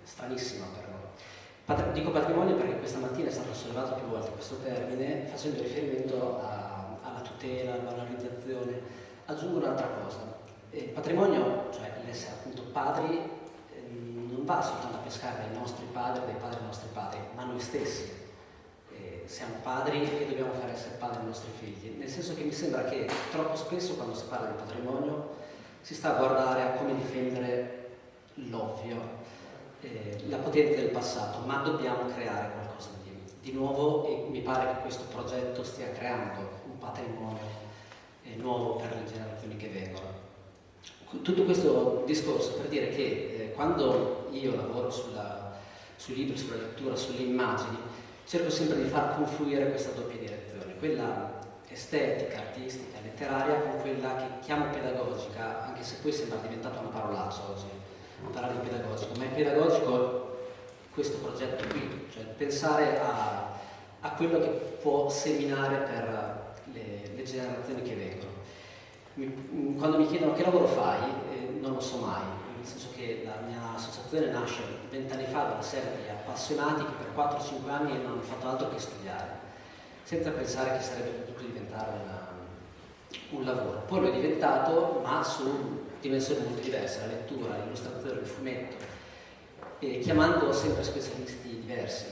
stranissima per noi. Dico patrimonio perché questa mattina è stato sollevato più volte questo termine facendo riferimento a, alla tutela, alla valorizzazione aggiungo un'altra cosa. Il patrimonio, cioè l'essere appunto padri, ehm, non va soltanto a pescare dai nostri padri, dai padri dei nostri padri, ma noi stessi. Eh, siamo padri e dobbiamo fare essere padri ai nostri figli. Nel senso che mi sembra che troppo spesso quando si parla di patrimonio si sta a guardare a come difendere l'ovvio, eh, la potenza del passato, ma dobbiamo creare qualcosa di, di nuovo e mi pare che questo progetto stia creando un patrimonio nuovo per le generazioni che vengono. Tutto questo discorso per dire che eh, quando io lavoro sulla, sui libri, sulla lettura, sulle immagini, cerco sempre di far confluire questa doppia direzione, quella estetica, artistica, letteraria con quella che chiamo pedagogica, anche se poi sembra diventata una parolaccia oggi, parlare di pedagogico, ma è pedagogico questo progetto qui, cioè pensare a, a quello che può seminare per le, le generazioni che vengono. Quando mi chiedono che lavoro fai, eh, non lo so mai, nel senso che la mia associazione nasce vent'anni fa da una serie di appassionati che per 4-5 anni non hanno fatto altro che studiare, senza pensare che sarebbe potuto diventare una, un lavoro. Poi lo è diventato, ma su dimensioni molto diverse, la lettura, l'illustrazione, il fumetto, e chiamando sempre specialisti diversi.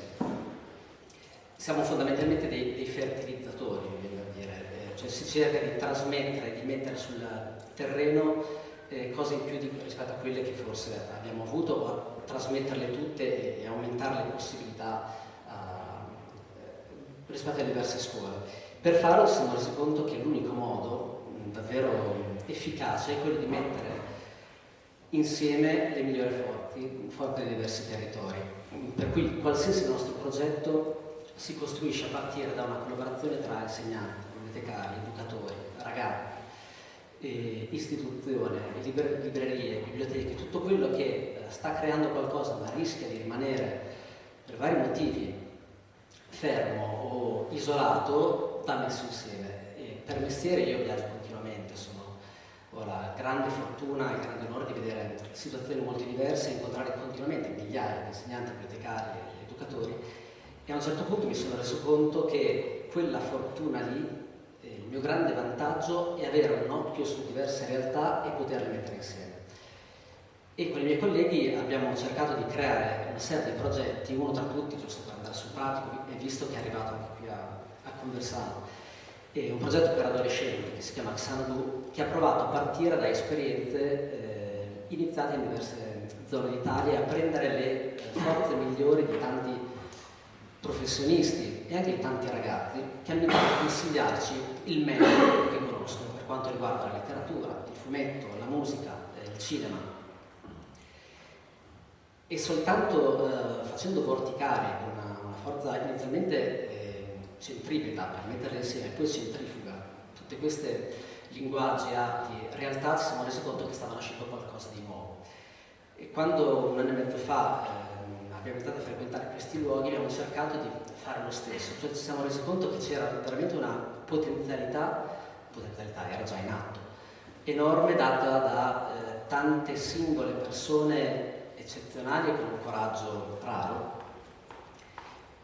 Siamo fondamentalmente dei, dei fertilizzatori, cioè si cerca di trasmettere, di mettere sul terreno eh, cose in più di, rispetto a quelle che forse abbiamo avuto o trasmetterle tutte e, aumentare le possibilità uh, rispetto alle diverse scuole. Per farlo ci siamo resi conto che l'unico modo davvero efficace è quello di mettere insieme le migliori forze, forze dei diversi territori. Per cui qualsiasi nostro progetto si costruisce a partire da una collaborazione tra insegnanti, bibliotecari, educatori, ragazzi, eh, istituzione, liber librerie, biblioteche, tutto quello che eh, sta creando qualcosa ma rischia di rimanere per vari motivi fermo o isolato, va messo insieme. E per mestiere io viaggio continuamente, sono, ho la grande fortuna e grande onore di vedere situazioni molto diverse e incontrare continuamente migliaia di insegnanti, bibliotecari, educatori e a un certo punto mi sono reso conto che quella fortuna lì il mio grande vantaggio è avere un occhio su diverse realtà e poterle mettere insieme. E con i miei colleghi abbiamo cercato di creare una serie di progetti, uno tra tutti, giusto per andare sul pratico, e visto che è arrivato anche qui a, a Conversano, è un progetto per adolescenti che si chiama Xanadu, che ha provato a partire da esperienze eh, iniziate in diverse zone d'Italia a prendere le eh, forze migliori di tanti professionisti e anche di tanti ragazzi che hanno iniziato a consigliarci il meglio che conoscono per quanto riguarda la letteratura, il fumetto, la musica, il cinema. E soltanto eh, facendo vorticare una, una forza inizialmente eh, centripeta per metterle insieme poi centrifuga tutte queste linguaggi, arti, realtà, ci siamo resi conto che stava nascendo qualcosa di nuovo. E quando un anno e mezzo fa eh, abbiamo iniziato a frequentare questi luoghi abbiamo cercato di fare lo stesso, cioè ci siamo resi conto che c'era veramente una potenzialità, potenzialità era già in atto, enorme data da eh, tante singole persone eccezionali e con un coraggio raro.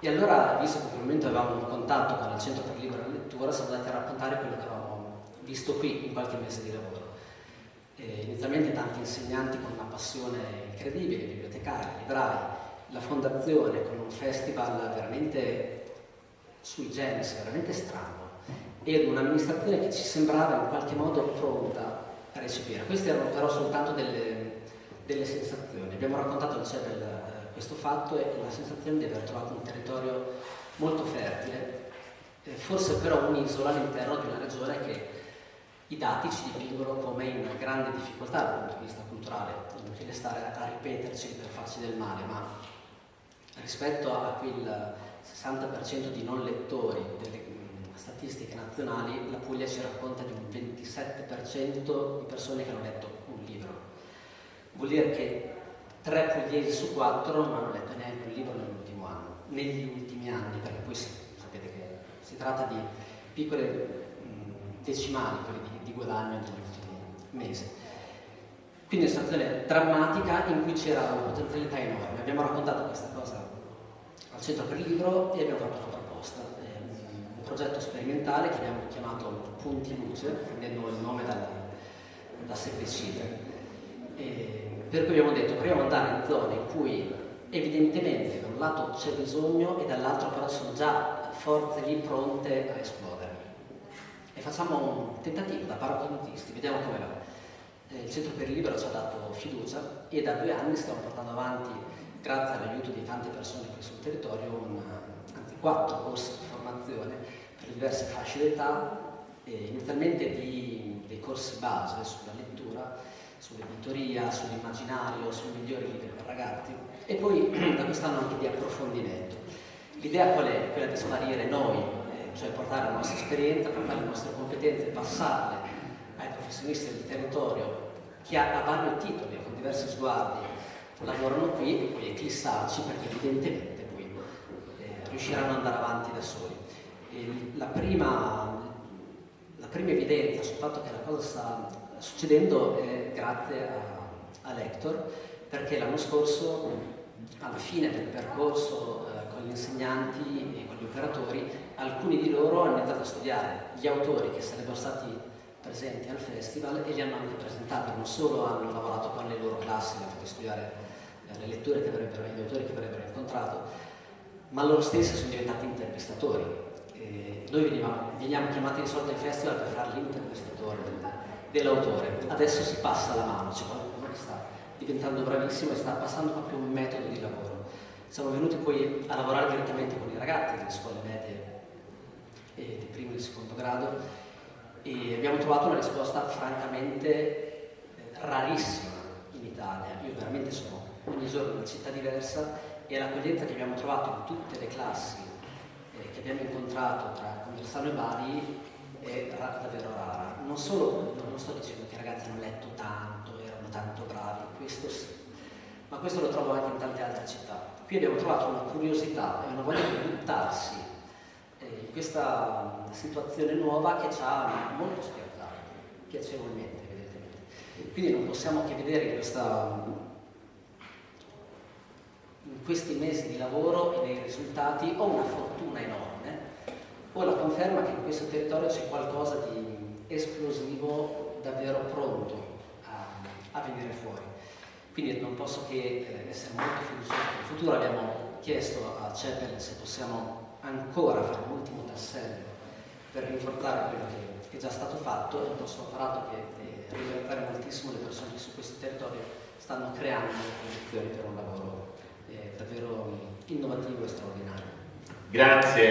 E allora, visto che probabilmente avevamo un contatto con il Centro per Libera Lettura, siamo andati a raccontare quello che avevamo visto qui in qualche mese di lavoro. E inizialmente tanti insegnanti con una passione incredibile, bibliotecari, librai, la fondazione con un festival veramente sui generis veramente strano e un'amministrazione che ci sembrava in qualche modo pronta a recepire. Queste erano però soltanto delle, delle sensazioni. Abbiamo raccontato al CEPEL eh, questo fatto e la sensazione di aver trovato un territorio molto fertile, eh, forse però un'isola all'interno di una regione che i dati ci dipingono come in grande difficoltà dal punto di vista culturale, non inutile stare a ripeterci per farci del male, ma rispetto a quel 60% di non lettori delle statistiche nazionali, la Puglia ci racconta di un 27% di persone che hanno letto un libro. Vuol dire che tre pugliesi su quattro non hanno letto neanche un libro nell'ultimo anno, negli ultimi anni, perché poi sapete che si tratta di piccole mh, decimali, di di guadagno negli ultimi mesi. Quindi è una situazione drammatica in cui c'era una potenzialità enorme. Abbiamo raccontato questa cosa Centro per il Libro e abbiamo fatto una proposta, un progetto sperimentale che abbiamo chiamato Punti Luce, prendendo il nome dalla, da Septicide. Per cui abbiamo detto proviamo ad andare in zone in cui evidentemente da un lato c'è bisogno e dall'altro però sono già forze lì pronte a esplodere facciamo un tentativo da paracadutisti, vediamo come va. Eh, il Centro per il Libero ci ha dato fiducia e da due anni stiamo portando avanti, grazie all'aiuto di tante persone qui sul territorio, un, anzi quattro corsi di formazione per diverse fasce d'età, eh, inizialmente di, dei corsi base sulla lettura, sull'editoria, sull'immaginario, sui migliori libri per ragazzi e poi *clears throat* da quest'anno anche di approfondimento. L'idea qual è? Quella di sparire noi cioè portare la nostra esperienza, portare le nostre competenze, passarle ai professionisti del territorio che a, a vari titoli, con diversi sguardi, lavorano qui e poi eclissarci perché evidentemente poi eh, riusciranno ad andare avanti da soli. La prima, la, prima, evidenza sul fatto che la cosa sta succedendo è grazie a, a Lector, perché l'anno scorso, alla fine del percorso eh, con gli insegnanti e con gli operatori, alcuni di loro hanno iniziato a studiare gli autori che sarebbero stati presenti al festival e li hanno anche presentati, non solo hanno lavorato con le loro classi, hanno fatto studiare le letture che avrebbero, gli autori che avrebbero incontrato, ma loro stessi sono diventati intervistatori. E noi veniamo, veniamo chiamati di solito ai festival per fare l'intervistatore dell'autore. Adesso si passa la mano, c'è qualcuno che sta diventando bravissimo e sta passando proprio un metodo di lavoro. Siamo venuti poi a lavorare direttamente con i ragazzi delle scuole medie e di primo e di secondo grado e abbiamo trovato una risposta francamente eh, rarissima in Italia. Io veramente sono ogni giorno in una città diversa e l'accoglienza che abbiamo trovato in tutte le classi eh, che abbiamo incontrato tra Conversano e Bari è davvero rara. Non solo, non sto dicendo che i ragazzi hanno letto tanto, erano tanto bravi, questo sì, ma questo lo trovo anche in tante altre città. Qui abbiamo trovato una curiosità e una voglia di buttarsi questa situazione nuova che ci ha molto spiazzato, piacevolmente evidentemente. Quindi non possiamo che vedere in, questa, in questi mesi di lavoro e nei risultati o una fortuna enorme o la conferma che in questo territorio c'è qualcosa di esplosivo davvero pronto a, a venire fuori. Quindi non posso che eh, essere molto fiducioso il futuro. Abbiamo chiesto a CEPEL se possiamo ancora fare l'ultimo tassello per rinforzare quello che, è già stato fatto, è un nostro apparato che eh, ringraziare moltissimo le persone che su questo territorio stanno creando le condizioni per un lavoro davvero innovativo e straordinario. Grazie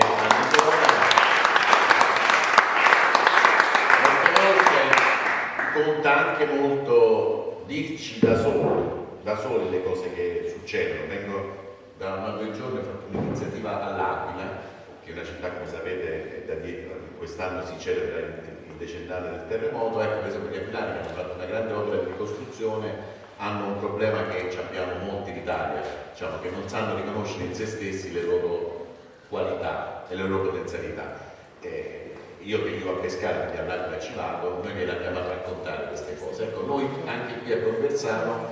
conta anche molto dirci da soli, da soli le cose che succedono. Vengo da una o due giorni ho fatto un'iniziativa all'Aquila, che è una città, come sapete, da dietro, quest'anno si celebra il decennale del terremoto, ecco per esempio gli aquilani hanno fatto una grande opera di ricostruzione hanno un problema che abbiamo molti in Italia, diciamo, che non sanno riconoscere in se stessi le loro qualità e le loro potenzialità. Eh, io che vivo a pescare, quindi all'Aquila ci vado, noi ve l'abbiamo a raccontare queste cose. Ecco, noi anche qui a Conversano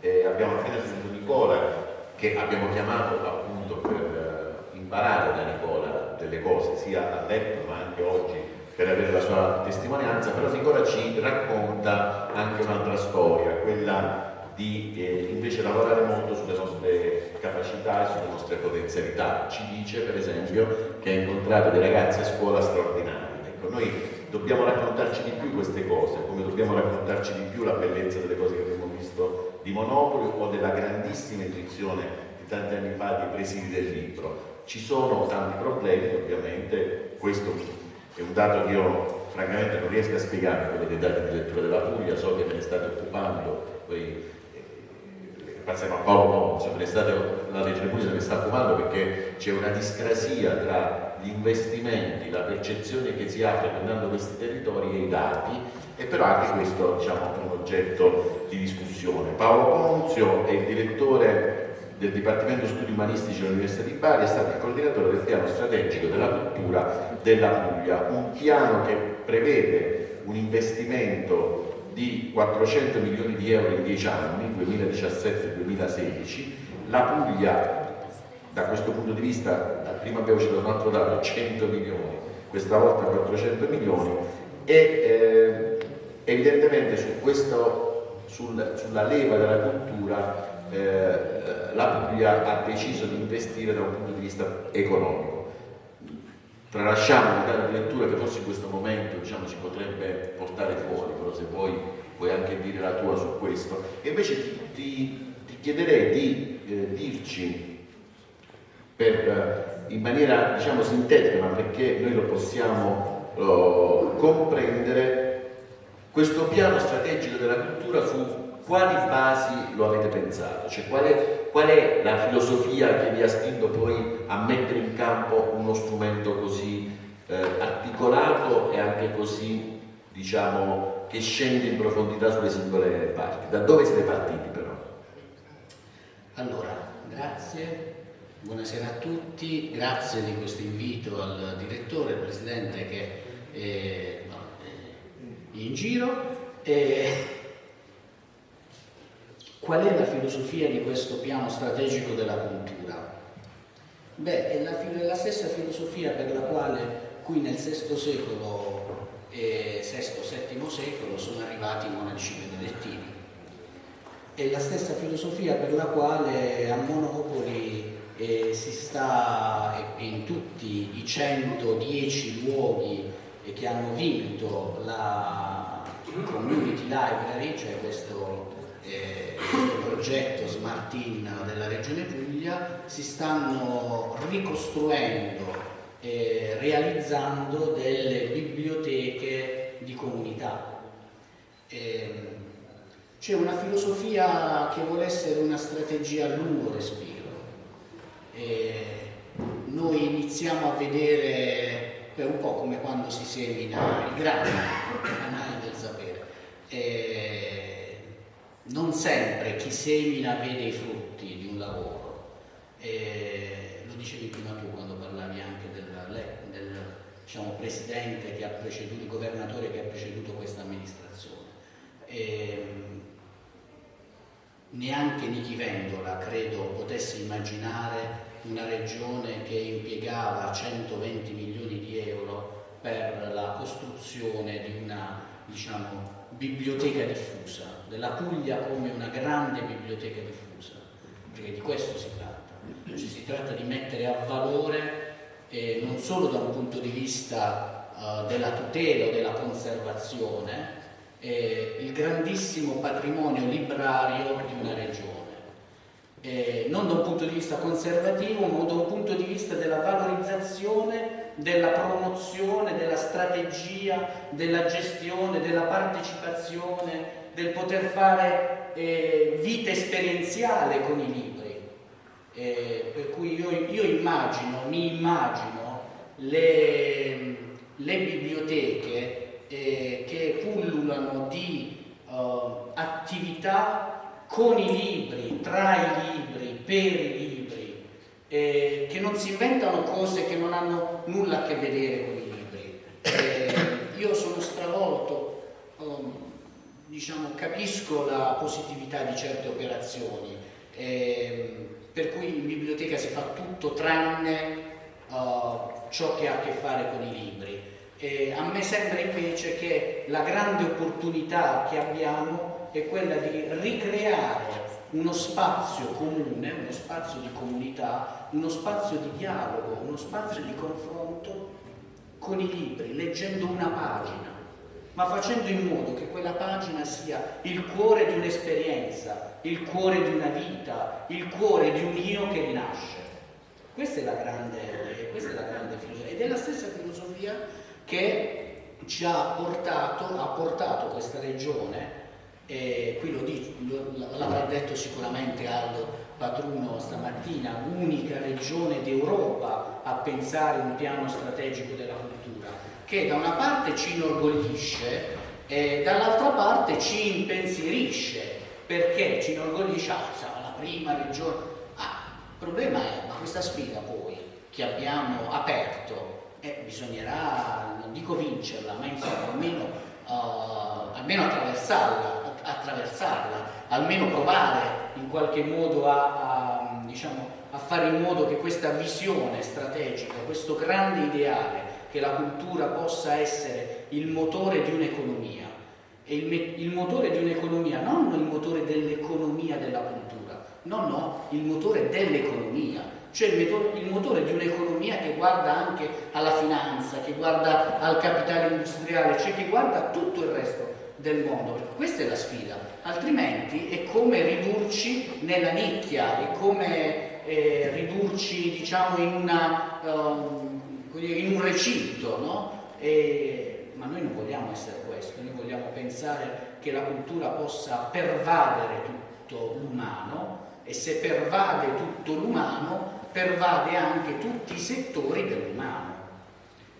eh, abbiamo appena sentito Nicola che abbiamo chiamato appunto per eh, imparare da Nicola delle cose, sia a letto ma anche oggi per avere la sua testimonianza, però Nicola ci racconta anche un'altra storia, quella di eh, invece lavorare molto sulle nostre capacità e sulle nostre potenzialità. Ci dice per esempio che ha incontrato dei ragazzi a scuola straordinari. Ecco, noi dobbiamo raccontarci di più queste cose, come dobbiamo raccontarci di più la bellezza delle cose che abbiamo visto di Monopoli o della grandissima intuizione di tanti anni fa dei presidi del libro. Ci sono tanti problemi, ovviamente, questo è un dato che io francamente non riesco a spiegare, quello dei dati di lettura della Puglia, so che ve ne state occupando, poi passiamo a Paolo insomma, l'estate la Regione Puglia ne sta occupando perché c'è una discrasia tra gli investimenti, la percezione che si ha frequentando questi territori e i dati e però anche questo diciamo, è un oggetto di discussione. Paolo Ponzio è il direttore del Dipartimento Studi Umanistici dell'Università di Bari, è stato il coordinatore del piano strategico della cultura della Puglia, un piano che prevede un investimento di 400 milioni di euro in 10 anni, 2017-2016. La Puglia, da questo punto di vista, prima abbiamo citato un altro dato, 100 milioni, questa volta 400 milioni, e eh, evidentemente su questo, sul, sulla leva della cultura eh, la Puglia ha deciso di investire da un punto di vista economico tralasciamo un dato di lettura che forse in questo momento diciamo, si potrebbe portare fuori, però se vuoi puoi anche dire la tua su questo. E invece ti, ti, ti chiederei di eh, dirci per, in maniera diciamo, sintetica, ma perché noi lo possiamo oh, comprendere, questo piano strategico della cultura su quali basi lo avete pensato? Cioè, qual, è, qual è la filosofia che vi ha spinto poi a mettere in campo uno strumento così eh, articolato e anche così, diciamo, che scende in profondità sulle singole parti? Da dove siete partiti però? Allora, grazie, buonasera a tutti, grazie di questo invito al direttore, presidente che no, è in giro. E Qual è la filosofia di questo piano strategico della cultura? Beh, è la, è la stessa filosofia per la quale qui nel VI secolo e VI-VII secolo sono arrivati i monaci benedettini. È la stessa filosofia per la quale a Monopoli eh, si sta in tutti i 110 luoghi che hanno vinto la Community Library, cioè questo eh, questo progetto Smart In della Regione Puglia si stanno ricostruendo e realizzando delle biblioteche di comunità. Eh, c'è una filosofia che vuole essere una strategia a lungo respiro. Eh, noi iniziamo a vedere per un po' come quando si semina il grano, il canale del sapere. Eh, non sempre chi semina vede i frutti di un lavoro. E lo dicevi prima tu quando parlavi anche del, del diciamo, presidente che ha preceduto, il governatore che ha preceduto questa amministrazione. E, neanche Nichi Vendola credo potesse immaginare una regione che impiegava 120 milioni di euro per la costruzione di una diciamo, biblioteca diffusa, della Puglia come una grande biblioteca diffusa, perché di questo si tratta. Cioè, si tratta di mettere a valore eh, non solo da un punto di vista uh, della tutela o della conservazione eh, il grandissimo patrimonio librario di una regione. Eh, non da un punto di vista conservativo, ma da un punto di vista della valorizzazione della promozione, della strategia, della gestione, della partecipazione, del poter fare eh, vita esperienziale con i libri. Eh, per cui io, io, immagino, mi immagino le, le biblioteche eh, che pullulano di uh, attività con i libri, tra i libri, per i libri, eh, che non si inventano cose che non hanno nulla a che vedere con i libri. Eh, io sono stravolto, um, diciamo, capisco la positività di certe operazioni, eh, per cui in biblioteca si fa tutto tranne uh, ciò che ha a che fare con i libri. E a me sembra invece che la grande opportunità che abbiamo è quella di ricreare uno spazio comune, uno spazio di comunità, uno spazio di dialogo, uno spazio di confronto con i libri, leggendo una pagina, ma facendo in modo che quella pagina sia il cuore di un'esperienza, il cuore di una vita, il cuore di un io che rinasce. Questa è la grande, questa è la grande filosofia ed è la stessa filosofia che ci ha portato, ha portato questa regione e qui lo dico, l'avrà detto sicuramente Aldo Patruno stamattina, unica regione d'Europa a pensare un piano strategico della cultura, che da una parte ci inorgoglisce e dall'altra parte ci impensierisce, perché ci inorgoglisce, ah, siamo la prima regione. Ah, il problema è, ma questa sfida poi che abbiamo aperto, eh, bisognerà, non dico vincerla, ma insomma almeno, uh, almeno attraversarla attraversarla, almeno provare in qualche modo a, a, diciamo, a fare in modo che questa visione strategica, questo grande ideale che la cultura possa essere il motore di un'economia, il, il motore di un'economia, non il motore dell'economia della cultura, no, no, il motore dell'economia, cioè il motore di un'economia che guarda anche alla finanza, che guarda al capitale industriale, cioè che guarda tutto il resto del mondo. Questa è la sfida, altrimenti è come ridurci nella nicchia, è come eh, ridurci diciamo, in, una, um, in, un recinto, no? e, ma noi non vogliamo essere questo, noi vogliamo pensare che la cultura possa pervadere tutto l'umano e se pervade tutto l'umano pervade anche tutti i settori dell'umano.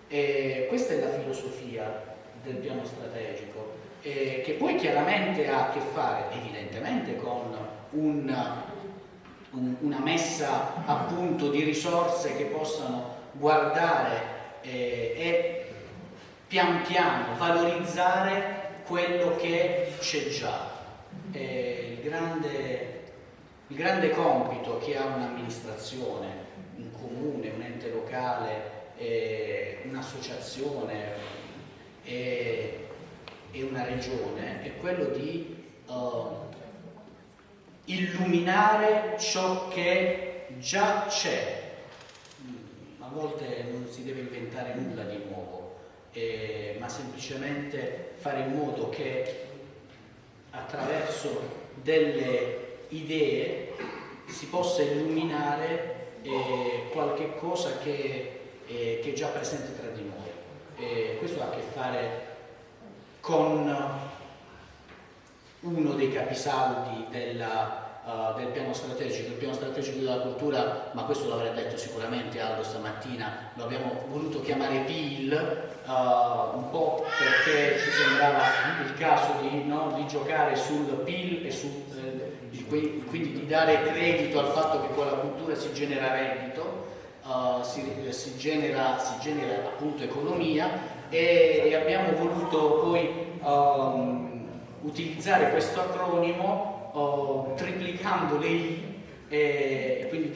Questa è la filosofia del piano strategico eh, che poi chiaramente ha a che fare evidentemente con un, un, una messa a punto di risorse che possano guardare eh, e pian piano valorizzare quello che c'è già. Eh, il, grande, il grande compito che ha un'amministrazione, un comune, un ente locale, un'associazione, e una regione è quello di uh, illuminare ciò che già c'è. Volte non si deve inventare nulla di nuovo, eh, ma semplicemente fare in modo che attraverso delle idee si possa illuminare eh, qualche cosa che, eh, che, è già presente tra di noi. Eh, questo ha a che fare con uno dei capisaldi della, uh, del piano strategico, il piano strategico della cultura, ma questo l'avrei detto sicuramente Aldo stamattina, lo abbiamo voluto chiamare PIL, uh, un po' perché ci sembrava il caso di, no, di giocare sul PIL e su, eh, quindi di dare credito al fatto che con la cultura si genera reddito, uh, si, si, genera, si genera appunto economia e, e abbiamo voluto poi um, utilizzare questo acronimo uh, triplicando le I e quindi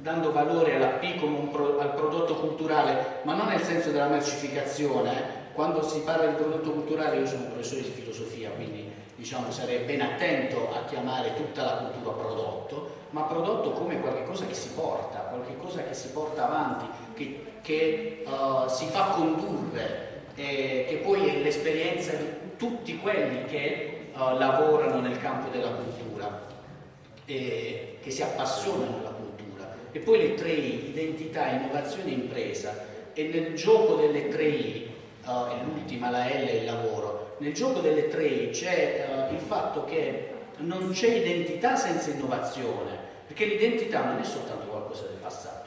dando valore alla P come pro, al prodotto culturale, ma non nel senso della mercificazione. Quando si parla di prodotto culturale, io sono professore di filosofia, quindi diciamo, sarei ben attento a chiamare tutta la cultura prodotto, ma prodotto come qualcosa che si porta, qualcosa che si porta avanti, che, che uh, si fa condurre eh, che poi è l'esperienza di tutti quelli che uh, lavorano nel campo della cultura, eh, che si appassionano alla cultura. E poi le tre I, identità, innovazione e impresa. E nel gioco delle tre I, uh, l'ultima, la L è il lavoro, nel gioco delle tre I c'è uh, il fatto che non c'è identità senza innovazione, perché l'identità non è soltanto qualcosa del passato.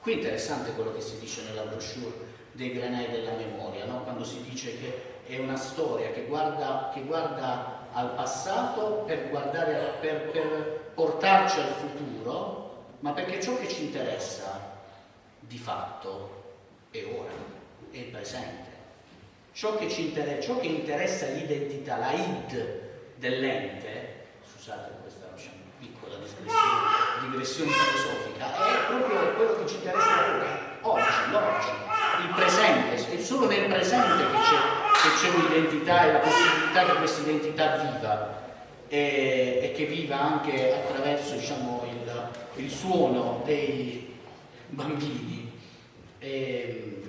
Qui è interessante quello che si dice nella brochure dei granai della memoria, no? quando si dice che è una storia che guarda, che guarda al passato per, guardare, per, per portarci al futuro, ma perché ciò che ci interessa di fatto è ora, è il presente. Ciò che, ci interessa, ciò che interessa l'identità, la id dell'ente, scusate questa piccola digressione filosofica, è proprio quello che ci interessa ora, oggi, l'oggi il presente, è solo nel presente che c'è, un'identità e la possibilità che questa identità viva e, e che viva anche attraverso diciamo, il, il, suono dei bambini. E,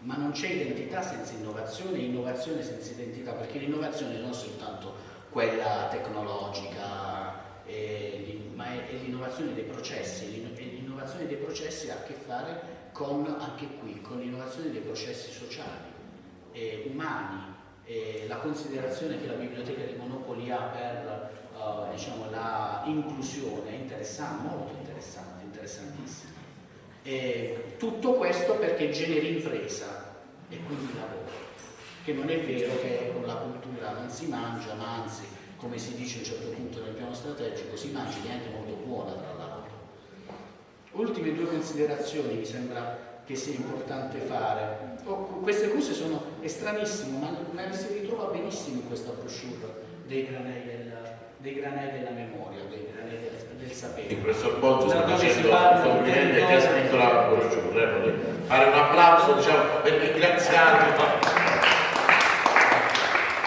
ma non c'è identità senza innovazione, innovazione senza identità, perché l'innovazione non è soltanto quella tecnologica, eh, ma è, è l'innovazione dei processi, l'innovazione dei processi ha a che fare con, anche qui, con l'innovazione dei processi sociali, eh, umani, eh, la considerazione che la biblioteca di Monopoli ha per uh, diciamo, la inclusione è interessante, molto interessante, interessantissima. E tutto questo perché generi impresa e quindi lavoro, che non è vero che con la cultura non si mangia, ma anzi, come si dice a un certo punto nel piano strategico, si mangia niente molto buona tra l'altro. Ultime due considerazioni mi sembra che sia importante fare. Oh, queste cose sono estranissime, ma, ma si ritrova benissimo in questa brochure dei granei, del, dei granei della memoria, dei granei del, del sapere. Il professor Poggio sta facendo un complimento che ha scritto la brochure, eh, fare un applauso, diciamo, per ringraziarlo.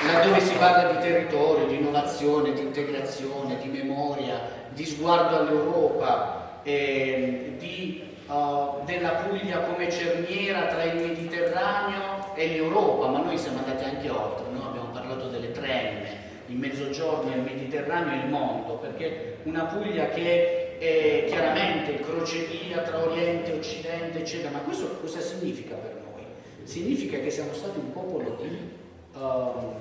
Laddove si parla di territorio, di innovazione, di integrazione, di memoria, di sguardo all'Europa, eh, di uh, della Puglia come cerniera tra il Mediterraneo e l'Europa, ma noi siamo andati anche oltre, noi abbiamo parlato delle trenne, il Mezzogiorno, il Mediterraneo e il mondo, perché una Puglia che è chiaramente crocevia tra Oriente e Occidente, eccetera, ma questo cosa significa per noi? Significa che siamo stati un popolo di, um,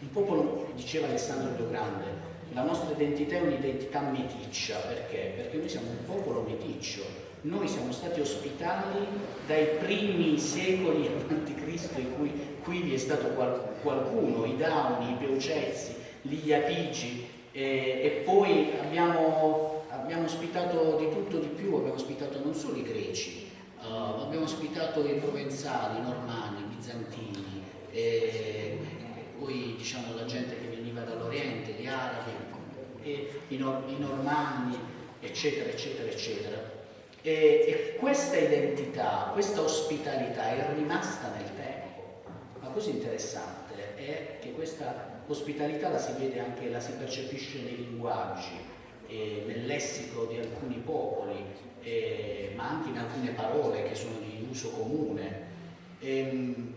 un popolo, diceva Alessandro Più Grande, la nostra identità è un'identità meticcia, perché? Perché noi siamo un popolo meticcio, noi siamo stati ospitati dai primi secoli Cristo in cui qui vi è stato qualcuno, i Dauni, i Peucezzi, gli Apigi eh, e poi abbiamo, abbiamo, ospitato di tutto di più, abbiamo ospitato non solo i greci, uh, abbiamo ospitato i provenzali, i normanni, i bizantini, eh, poi diciamo la gente che veniva dall'Oriente, gli arabi, eh, i, nor i normanni, eccetera, eccetera, eccetera. E, e questa identità, questa ospitalità è rimasta nel tempo. La cosa interessante è che questa ospitalità la si vede anche, la si percepisce nei linguaggi, eh, nel lessico di alcuni popoli, eh, ma anche in alcune parole che sono di uso comune. E, ehm,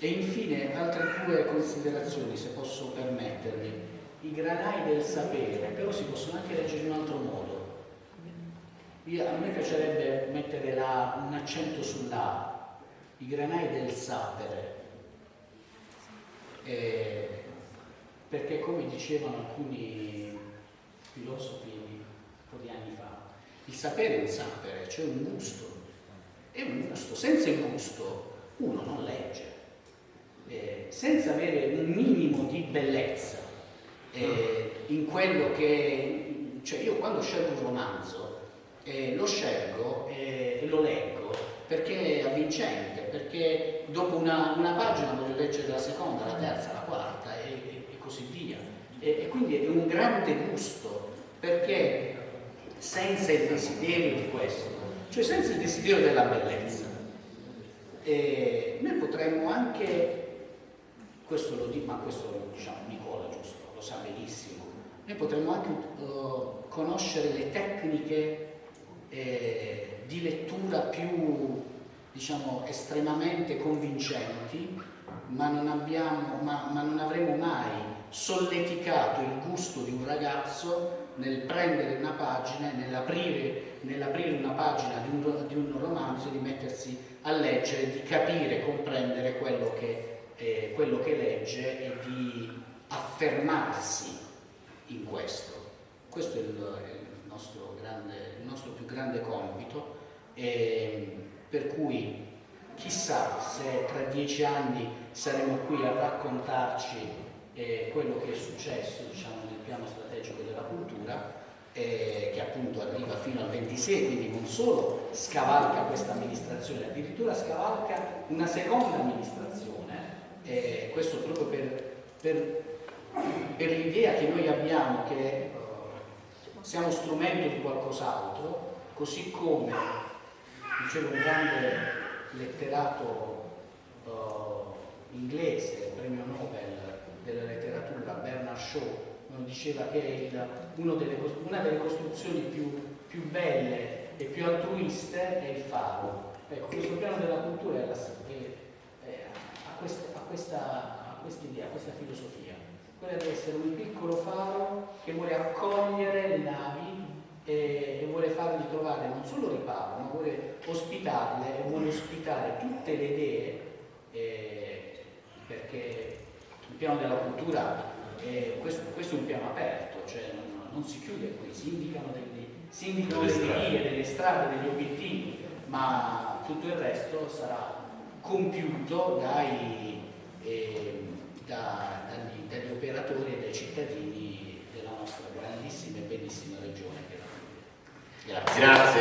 e infine altre due considerazioni, se posso permettermi. I granai del sapere, però si possono anche leggere in un altro modo. Io, a me piacerebbe mettere la, un accento sulla i granai del sapere, eh, perché come dicevano alcuni filosofi un po' di anni fa, il sapere è un sapere, cioè un gusto, è un gusto, senza il gusto uno non legge, eh, senza avere un minimo di bellezza eh, in quello che, cioè io quando scelgo un romanzo, eh, lo scelgo eh, e lo leggo perché è avvincente, perché dopo una, una, pagina voglio leggere la seconda, la terza, la quarta e, e, e così via. E, e, quindi è un grande gusto, perché senza il desiderio di questo, cioè senza il desiderio della bellezza, eh, noi potremmo anche, questo lo dico, ma questo diciamo Nicola giusto, lo sa benissimo, noi potremmo anche uh, conoscere le tecniche eh, di lettura più diciamo, estremamente convincenti, ma non, abbiamo, ma, ma non avremo mai solleticato il gusto di un ragazzo nel prendere una pagina, nell'aprire, nell'aprire una pagina di un, di un, romanzo, di mettersi a leggere, di capire, comprendere quello che, eh, quello che legge e di affermarsi in questo. Questo è il, il nostro grande il nostro più grande compito, e per cui chissà se tra dieci anni saremo qui a raccontarci eh, quello che è successo diciamo, nel piano strategico della cultura, eh, che appunto arriva fino al 26, quindi non solo scavalca questa amministrazione, addirittura scavalca una seconda amministrazione, eh, questo proprio per, per, per l'idea che noi abbiamo che siamo strumento di qualcos'altro, così come, diceva un grande letterato uh, inglese, premio Nobel della letteratura, Bernard Shaw, diceva che delle, una delle costruzioni più, più, belle e più altruiste è il faro. Ecco, questo piano della cultura è la, è, è, ha, questa, ha, questa, ha questa idea, questa filosofia, quella di essere un piccolo faro che vuole accogliere le navi e, e, vuole fargli trovare non solo riparo, ma vuole ospitarle e vuole ospitare tutte le idee, eh, perché il piano della cultura è, questo, questo, è un piano aperto, cioè non, non si chiude qui, si indicano, degli, si indicano delle, delle vie, delle strade, degli obiettivi, ma tutto il resto sarà compiuto dai, eh, da, dagli, dagli operatori e dai cittadini della nostra grandissima e bellissima regione che è la Grazie. Grazie.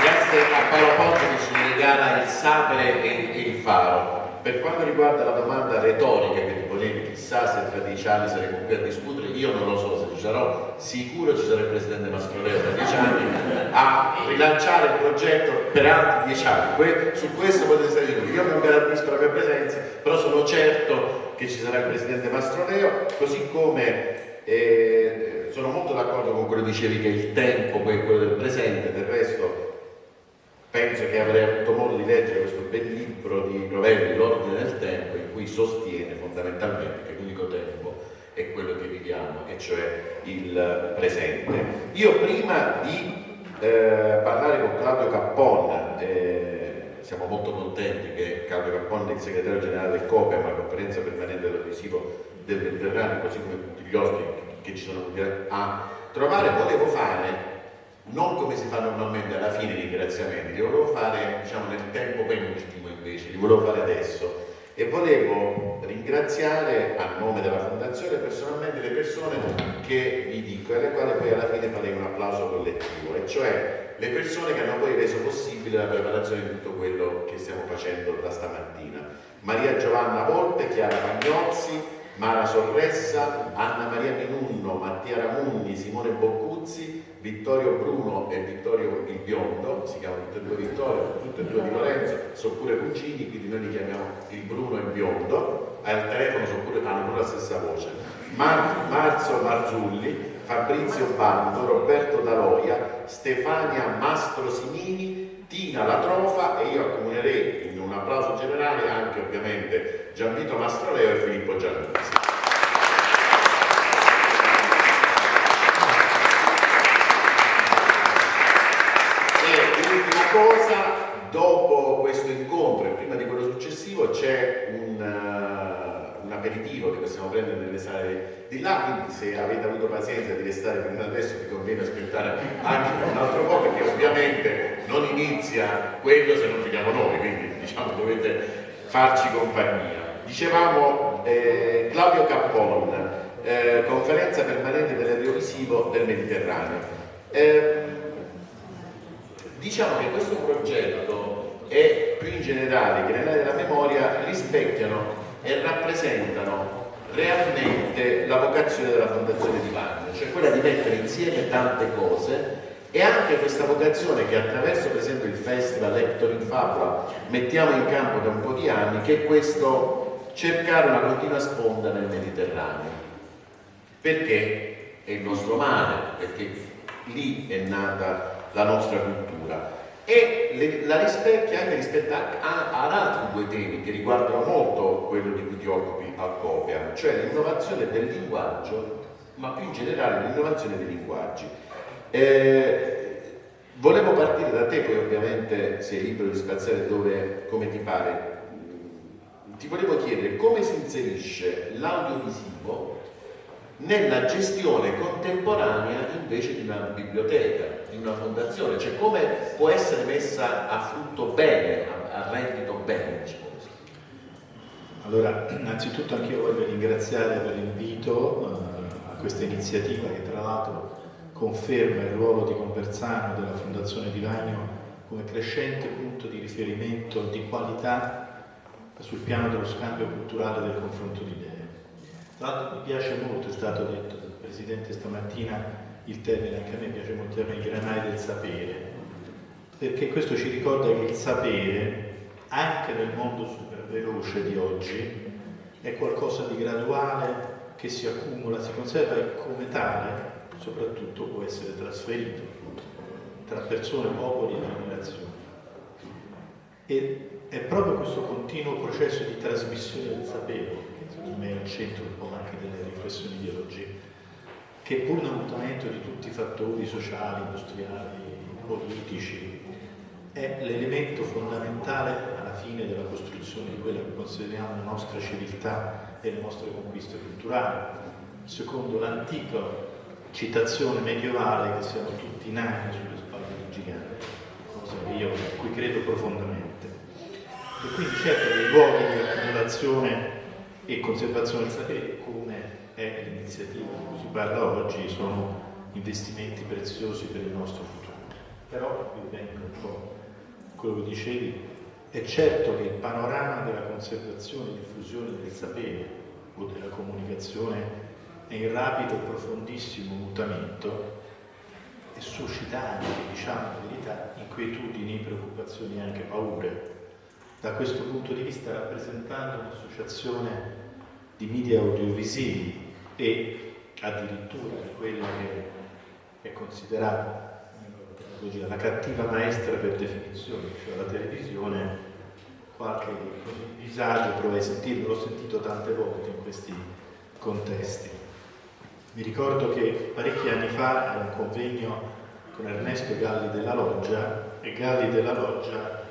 Grazie a Paolo Ponte che ci regala il sapere e, il faro. Per quanto riguarda la domanda retorica che ti ponevi, chissà se tra dieci anni saremo qui a discutere, io non lo so sarò, sicuro ci sarà il Presidente Mastroleo tra dieci anni a rilanciare il progetto per altri dieci anni. Que su questo potete stare sicuri. Io non garantisco la mia presenza, però sono certo che ci sarà il Presidente Mastroleo, così come eh, sono molto d'accordo con quello che dicevi che il tempo poi è quello del presente, del resto penso che avrei avuto modo di leggere questo bel libro di Rovelli, L'ordine del tempo, in cui sostiene fondamentalmente che l'unico tempo è quello che viviamo, e cioè il presente. Io prima di eh, parlare con Claudio Cappon, eh, siamo molto contenti che Claudio Cappon, il segretario generale del COPE, la conferenza permanente dell'adesivo del Mediterraneo, così come tutti gli ospiti che ci sono venuti a trovare, volevo fare non come si fa normalmente alla fine dei ringraziamenti, li volevo fare diciamo, nel tempo penultimo invece, li volevo fare adesso e volevo ringraziare a nome della Fondazione personalmente le persone che vi dico e alle quali poi alla fine farei un applauso collettivo, e cioè le persone che hanno poi reso possibile la preparazione di tutto quello che stiamo facendo da stamattina. Maria Giovanna Volpe, Chiara Pagnozzi, Mara Sorressa, Anna Maria Minunno, Mattia Ramugni, Simone Boccuzzi, Vittorio Bruno e Vittorio il Biondo, si chiamano tutte e due Vittorio, tutte e due di Lorenzo, sono pure cugini, quindi noi li chiamiamo il Bruno e il Biondo, al telefono pure, hanno pure la stessa voce. Mar Marzo Marzulli, Fabrizio Bando, Roberto Daloia, Stefania Mastro Simini, Tina La Trofa e io accomunerei in un applauso generale anche ovviamente Gianvito Mastroleo e Filippo Giannuzzi. E l'ultima cosa, dopo questo incontro e prima di quello successivo c'è un, uh, un, aperitivo che possiamo prendere nelle sale di là, quindi se avete avuto pazienza di restare fino adesso vi conviene aspettare anche un altro po' perché ovviamente non inizia quello se non finiamo noi, quindi diciamo dovete farci compagnia. Dicevamo eh, Claudio Cappon, eh, conferenza permanente dell'audiovisivo del Mediterraneo. Eh, diciamo che questo progetto e più in generale i granelli della memoria rispecchiano e rappresentano realmente la vocazione della Fondazione di Vagno, cioè quella di mettere insieme tante cose e anche questa vocazione che attraverso per esempio il festival Hector in Fabula mettiamo in campo da un po' di anni, che è questo cercare una continua sponda nel Mediterraneo. Perché è il nostro mare, perché lì è nata la nostra cultura e le, la rispecchia anche rispetto ad altri due temi che riguardano molto quello di cui ti occupi al COPIA, cioè l'innovazione del linguaggio, ma più in generale l'innovazione dei linguaggi. Eh, volevo partire da te, poi ovviamente sei libero di spaziare dove, come ti pare. Ti volevo chiedere come si inserisce l'audiovisivo nella gestione contemporanea invece di una biblioteca, una fondazione, cioè come può essere messa a frutto bene, a, reddito bene. Diciamo allora, *clears throat* innanzitutto anche io voglio ringraziare per l'invito uh, a questa iniziativa che tra l'altro conferma il ruolo di Conversano della Fondazione Di Vagno come crescente punto di riferimento di qualità sul piano dello scambio culturale del confronto di idee. Tra l'altro mi piace molto, è stato detto dal Presidente stamattina, il termine, anche a me piace molto il termine, granai del sapere, perché questo ci ricorda che il sapere, anche nel mondo super veloce di oggi, è qualcosa di graduale che si accumula, si conserva e come tale soprattutto può essere trasferito tra persone, popoli e generazioni. E è proprio questo continuo processo di trasmissione del sapere, che secondo me è al centro un po' anche delle riflessioni di oggi, che pur nel mutamento di tutti i fattori sociali, industriali, politici, è l'elemento fondamentale alla fine della costruzione di quella che consideriamo la nostra civiltà e le nostre conquiste culturali. Secondo l'antica citazione medievale che siamo tutti nani sulle spalle di giganti, cosa che io a cui credo profondamente. E quindi certo dei luoghi di accumulazione e conservazione del sapere, come è l'iniziativa parla oggi, sono investimenti preziosi per il nostro futuro. Però, vi vengo un po' quello che dicevi, è certo che il panorama della conservazione e diffusione del sapere o della comunicazione è in rapido e profondissimo mutamento e suscita anche, diciamo la verità, inquietudini, preoccupazioni e anche paure. Da questo punto di vista rappresentando un'associazione di media audiovisivi e addirittura di quella che è considerata la cattiva maestra per definizione, cioè la televisione, qualche disagio provai a sentirlo, l'ho sentito tante volte in questi contesti. Mi ricordo che parecchi anni fa era un convegno con Ernesto Galli della Loggia e Galli della Loggia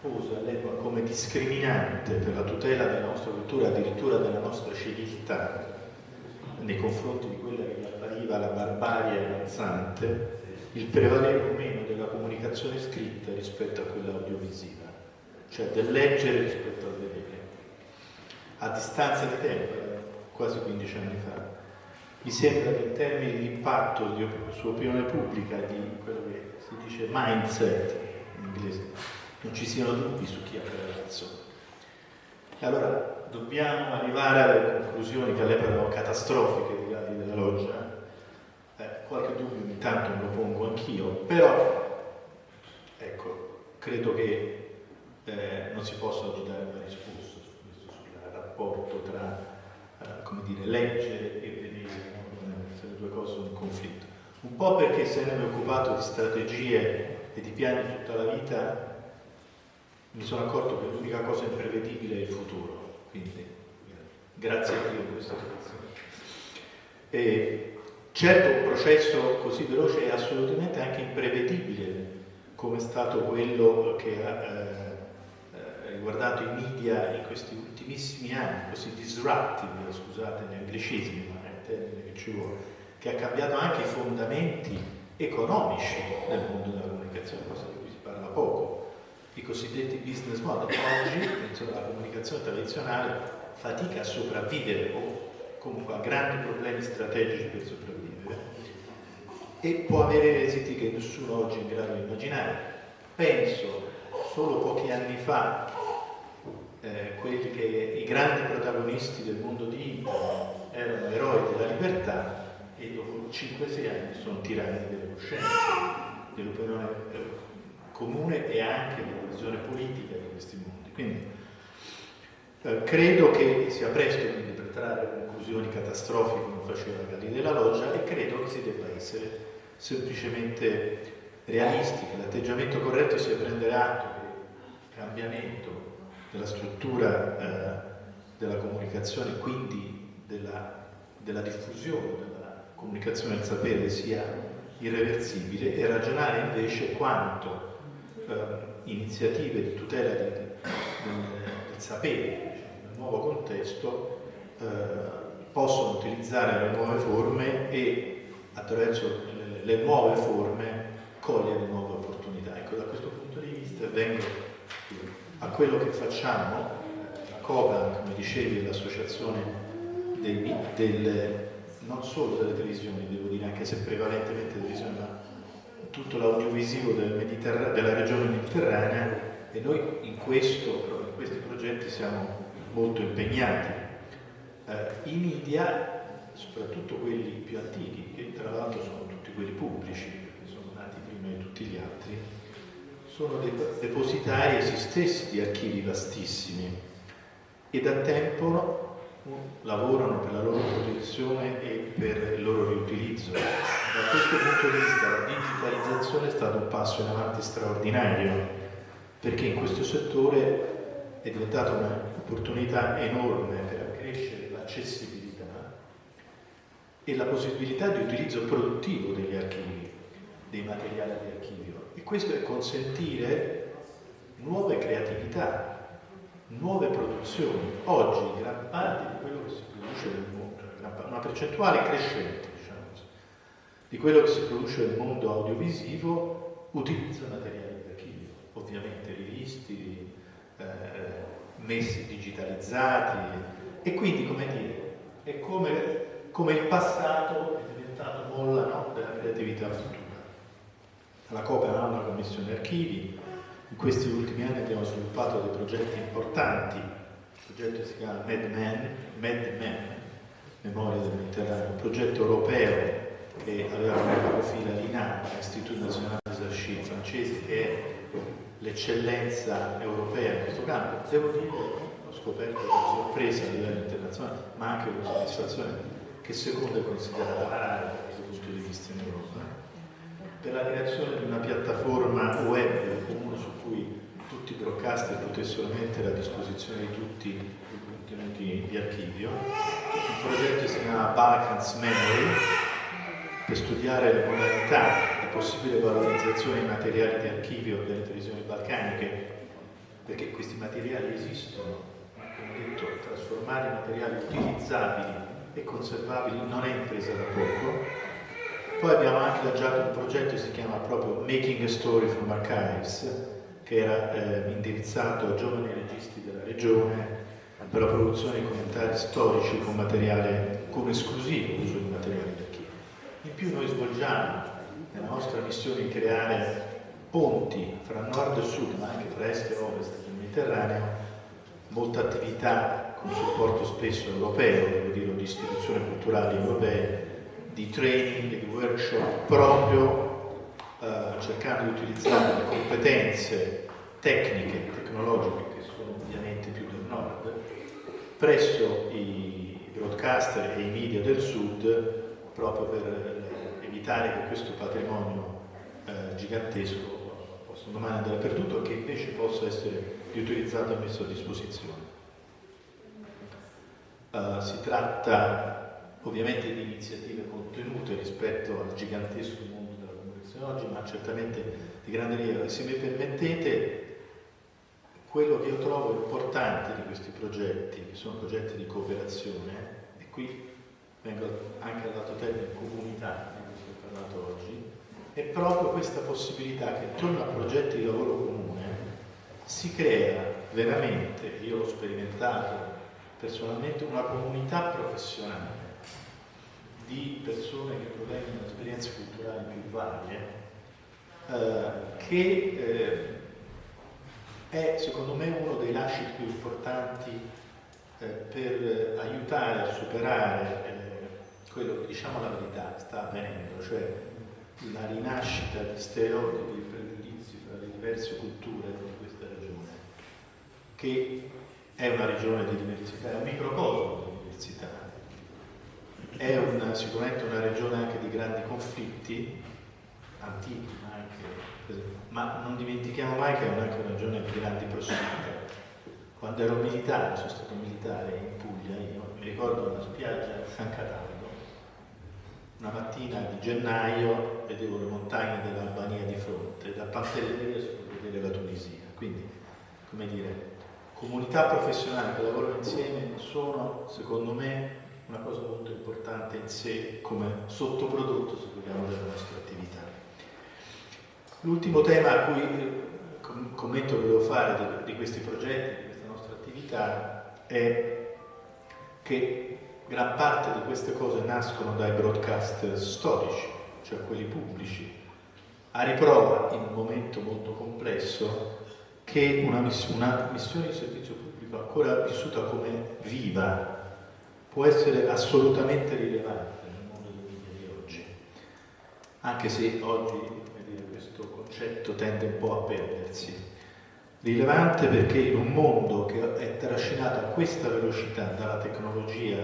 pose all'epoca come discriminante per la tutela della nostra cultura, addirittura della nostra civiltà, nei confronti di quella che appariva la barbarie avanzante, il prevalere o meno della comunicazione scritta rispetto a quella audiovisiva, cioè del leggere rispetto al vedere. A distanza di tempo, quasi 15 anni fa, mi sembra che in termini di impatto di, su opinione pubblica, di quello che si dice mindset in inglese, non ci siano dubbi su chi ha. E allora dobbiamo arrivare alle conclusioni che all'epoca erano catastrofiche di Galli della Loggia, qualche dubbio ogni tanto me lo pongo anch'io, però ecco, credo che eh, non si possa dare una risposta su questo, sul rapporto tra eh, come dire, leggere e vedere, no? se le due cose sono in conflitto. Un po' perché se ne è occupato di strategie e di piani tutta la vita, mi sono accorto che l'unica cosa imprevedibile è il futuro, quindi grazie a Dio questa situazione. E, Certo un processo così veloce è assolutamente anche imprevedibile, come è stato quello che ha eh, riguardato i media in questi ultimissimi anni, così disruptive, scusate gli anglicismi, ma è il termine che ci vuole, che ha cambiato anche i fondamenti economici del mondo della comunicazione, cosa di cui si parla poco, i cosiddetti business model. Oggi la comunicazione tradizionale fatica a sopravvivere o comunque ha grandi problemi strategici per sopravvivere e può avere esiti che nessuno oggi è in grado di immaginare. Penso solo pochi anni fa eh, quelli che i grandi protagonisti del mondo di internet erano eroi della libertà e dopo 5-6 anni sono tirati delle coscienze, dell'opinione eh, comune e anche della visione politica di questi mondi. Quindi eh, credo che sia presto quindi per trarre conclusioni catastrofiche come faceva Galli della Loggia e credo che si debba essere semplicemente realisti, che l'atteggiamento corretto sia prendere atto che il cambiamento della struttura eh, della comunicazione, quindi della, della diffusione della comunicazione del sapere sia irreversibile e ragionare invece quanto eh, iniziative di tutela di, del, del sapere nel nuovo contesto eh, possono utilizzare le nuove forme e attraverso le, le nuove forme cogliere nuove opportunità. Ecco, da questo punto di vista vengo a quello che facciamo, la COBAN, come dicevi, l'associazione del, del, non solo delle televisioni, devo dire, anche se prevalentemente televisione, ma tutto l'audiovisivo del della regione mediterranea e noi in, questo, in questi progetti siamo molto impegnati. Eh, i media, soprattutto quelli più antichi, che tra l'altro sono tutti quelli pubblici, perché sono nati prima di tutti gli altri, sono depositari essi stessi di archivi vastissimi. E da tempo lavorano per la loro protezione e per il loro riutilizzo. Da questo punto di vista la digitalizzazione è stato un passo in avanti straordinario, perché in questo settore è diventata un'opportunità enorme per accrescere l'accessibilità e la possibilità di utilizzo produttivo degli archivi, dei materiali di archivio. E questo è consentire nuove creatività, nuove produzioni. Oggi gran parte di quello che si produce nel mondo, una percentuale crescente diciamo di quello che si produce nel mondo audiovisivo utilizza materiali di archivio, ovviamente rivisti, eh, messi digitalizzati e quindi come dire, è come, come il passato è diventato molla no, della creatività futura. La Copa ha una commissione archivi, questi ultimi anni abbiamo sviluppato dei progetti importanti, il progetto si chiama MedMen, MedMen, Memoria del Mediterraneo, un progetto europeo che aveva come capofila l'INA, l'Istituto Nazionale des Archives francese, che è l'eccellenza europea in questo campo. Devo dire, ho scoperto con sorpresa a livello internazionale, ma anche con soddisfazione, che secondo è considerata la RAI da questo punto di vista in Europa, per la creazione di una piattaforma web comune su tutti i broadcaster potessero mettere a disposizione di tutti i contenuti di archivio. Il progetto si chiama Balkans Memory per studiare le modalità di possibile valorizzazione dei materiali di archivio delle televisioni balcaniche, perché questi materiali esistono, ma come detto, trasformare materiali utilizzabili e conservabili non è impresa da poco. Poi abbiamo anche lanciato un progetto che si chiama proprio Making a Story from Archives, che era eh, indirizzato a giovani registi della regione per la produzione di commentari storici con materiale come esclusivo uso di materiale d'archivio. In più noi svolgiamo nella nostra missione di creare ponti fra nord e sud, ma anche fra est e ovest del Mediterraneo, molta attività con supporto spesso europeo, devo dire, di istituzioni culturali europee, di training, di workshop proprio eh, cercando di utilizzare le competenze tecniche, tecnologiche, che sono ovviamente più del nord, presso i broadcaster e i media del sud, proprio per evitare che questo patrimonio eh, gigantesco possa domani andare perduto e che invece possa essere riutilizzato e messo a disposizione. Uh, si tratta ovviamente di iniziative contenute rispetto al gigantesco mondo oggi, ma certamente di grande rilievo. Se mi permettete, quello che io trovo importante di questi progetti, che sono progetti di cooperazione, e qui vengo anche al lato tecnico comunità, di cui è parlato oggi, è proprio questa possibilità che intorno a progetti di lavoro comune si crea veramente, io l'ho sperimentato personalmente, una comunità professionale di persone che provengono da esperienze culturali più varie, eh, che eh, è secondo me uno dei lasciti più importanti eh, per aiutare a superare eh, quello che diciamo la verità sta avvenendo, cioè la rinascita di stereotipi e pregiudizi fra le diverse culture di questa regione, che è una regione di diversità, è un microcosmo di diversità. È una, sicuramente una regione anche di grandi conflitti, antichi ma anche, ma non dimentichiamo mai che è una regione di grandi prossimità. Quando ero militare, sono stato militare in Puglia, io mi ricordo una spiaggia a San Cataldo, una mattina di gennaio vedevo le montagne dell'Albania di fronte, da Pantelleria si può vedere la Tunisia. Quindi, come dire, comunità professionali che lavorano insieme sono, secondo me, una cosa molto importante in sé come sottoprodotto, se vogliamo, della nostra attività. L'ultimo tema a cui eh, commento che devo fare di, di questi progetti, di questa nostra attività, è che gran parte di queste cose nascono dai broadcaster storici, cioè quelli pubblici, a riprova in un momento molto complesso che una, miss- una missione di servizio pubblico ancora vissuta come viva può essere assolutamente rilevante nel mondo dei media di oggi, anche se oggi concetto tende un po' a perdersi. Rilevante perché in un mondo che è trascinato a questa velocità dalla tecnologia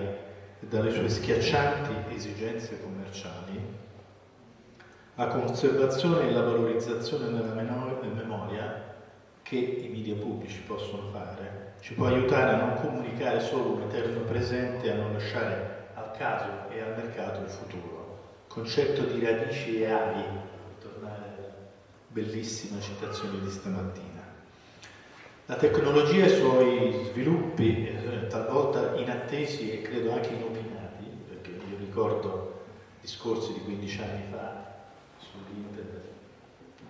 e dalle sue schiaccianti esigenze commerciali, la conservazione e la valorizzazione della memoria che i media pubblici possono fare ci può aiutare a non comunicare solo un eterno presente e a non lasciare al caso e al mercato il futuro. Concetto di radici ali, tornare alla bellissima citazione di stamattina. La tecnologia e i suoi sviluppi, eh, talvolta inattesi e credo anche inopinati, perché io ricordo discorsi di 15 anni fa sull'internet,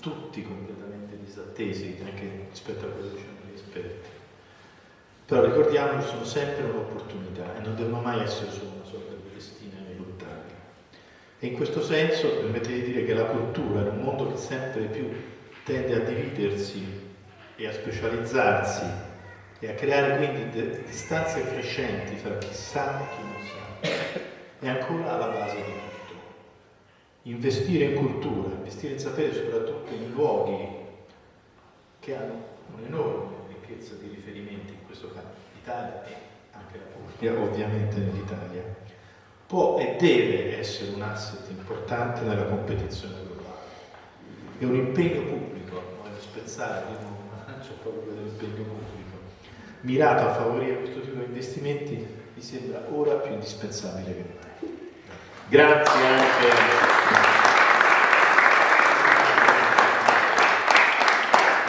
tutti completamente disattesi anche rispetto a quello che dicevano gli esperti. Però ricordiamo che sono sempre un'opportunità e non devono mai essere solo una sorta di destino ineluttabile. E in questo senso permettete di dire che la cultura, in un mondo che sempre più tende a dividersi e a specializzarsi e a creare quindi distanze crescenti fra chi sa e chi non sa, è ancora alla base di tutto. Investire in cultura, investire in sapere soprattutto in luoghi che hanno un'enorme ricchezza di riferimenti, in questo caso l'Italia e anche la Puglia, ovviamente nell'Italia, può e deve essere un asset importante nella competizione globale. È un impegno pubblico, voglio spezzare di nuovo c'è proprio dell'impegno pubblico, mirato a favorire questo tipo di investimenti, mi sembra ora più indispensabile che mai. Grazie anche.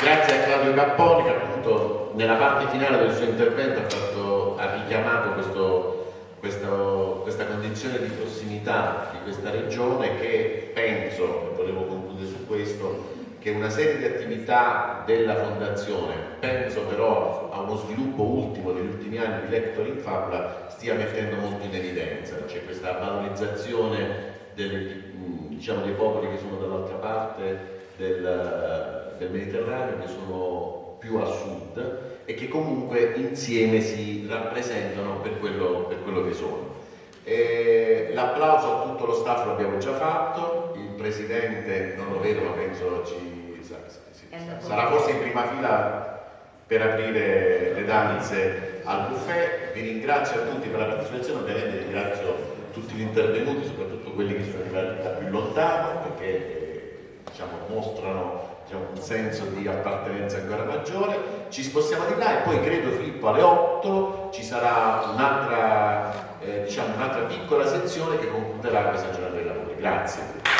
Grazie a Claudio Capponi che appunto nella parte finale del suo intervento ha, fatto, ha richiamato questo, questo, questa condizione di prossimità di questa regione che penso, e volevo concludere su questo, che una serie di attività della Fondazione, penso però a uno sviluppo ultimo degli ultimi anni di Lector in Fabula, stia mettendo molto in evidenza. C'è questa valorizzazione del, diciamo, dei popoli che sono dall'altra parte del, del Mediterraneo, che sono più a sud e che comunque insieme si rappresentano per quello, per quello che sono. L'applauso a tutto lo staff lo abbiamo già fatto, il Presidente non lo vedo ma penso ci, sarà forse in prima fila per aprire le danze al buffet. Vi ringrazio a tutti per la partecipazione, ovviamente ringrazio tutti gli intervenuti, soprattutto quelli che sono arrivati da più lontano, perché diciamo, mostrano diciamo, un senso di appartenenza ancora maggiore. Ci spostiamo di là e poi credo Filippo alle 8 ci sarà un'altra eh, diciamo, un'altra piccola sezione che concluderà questa giornata dei lavori. Grazie.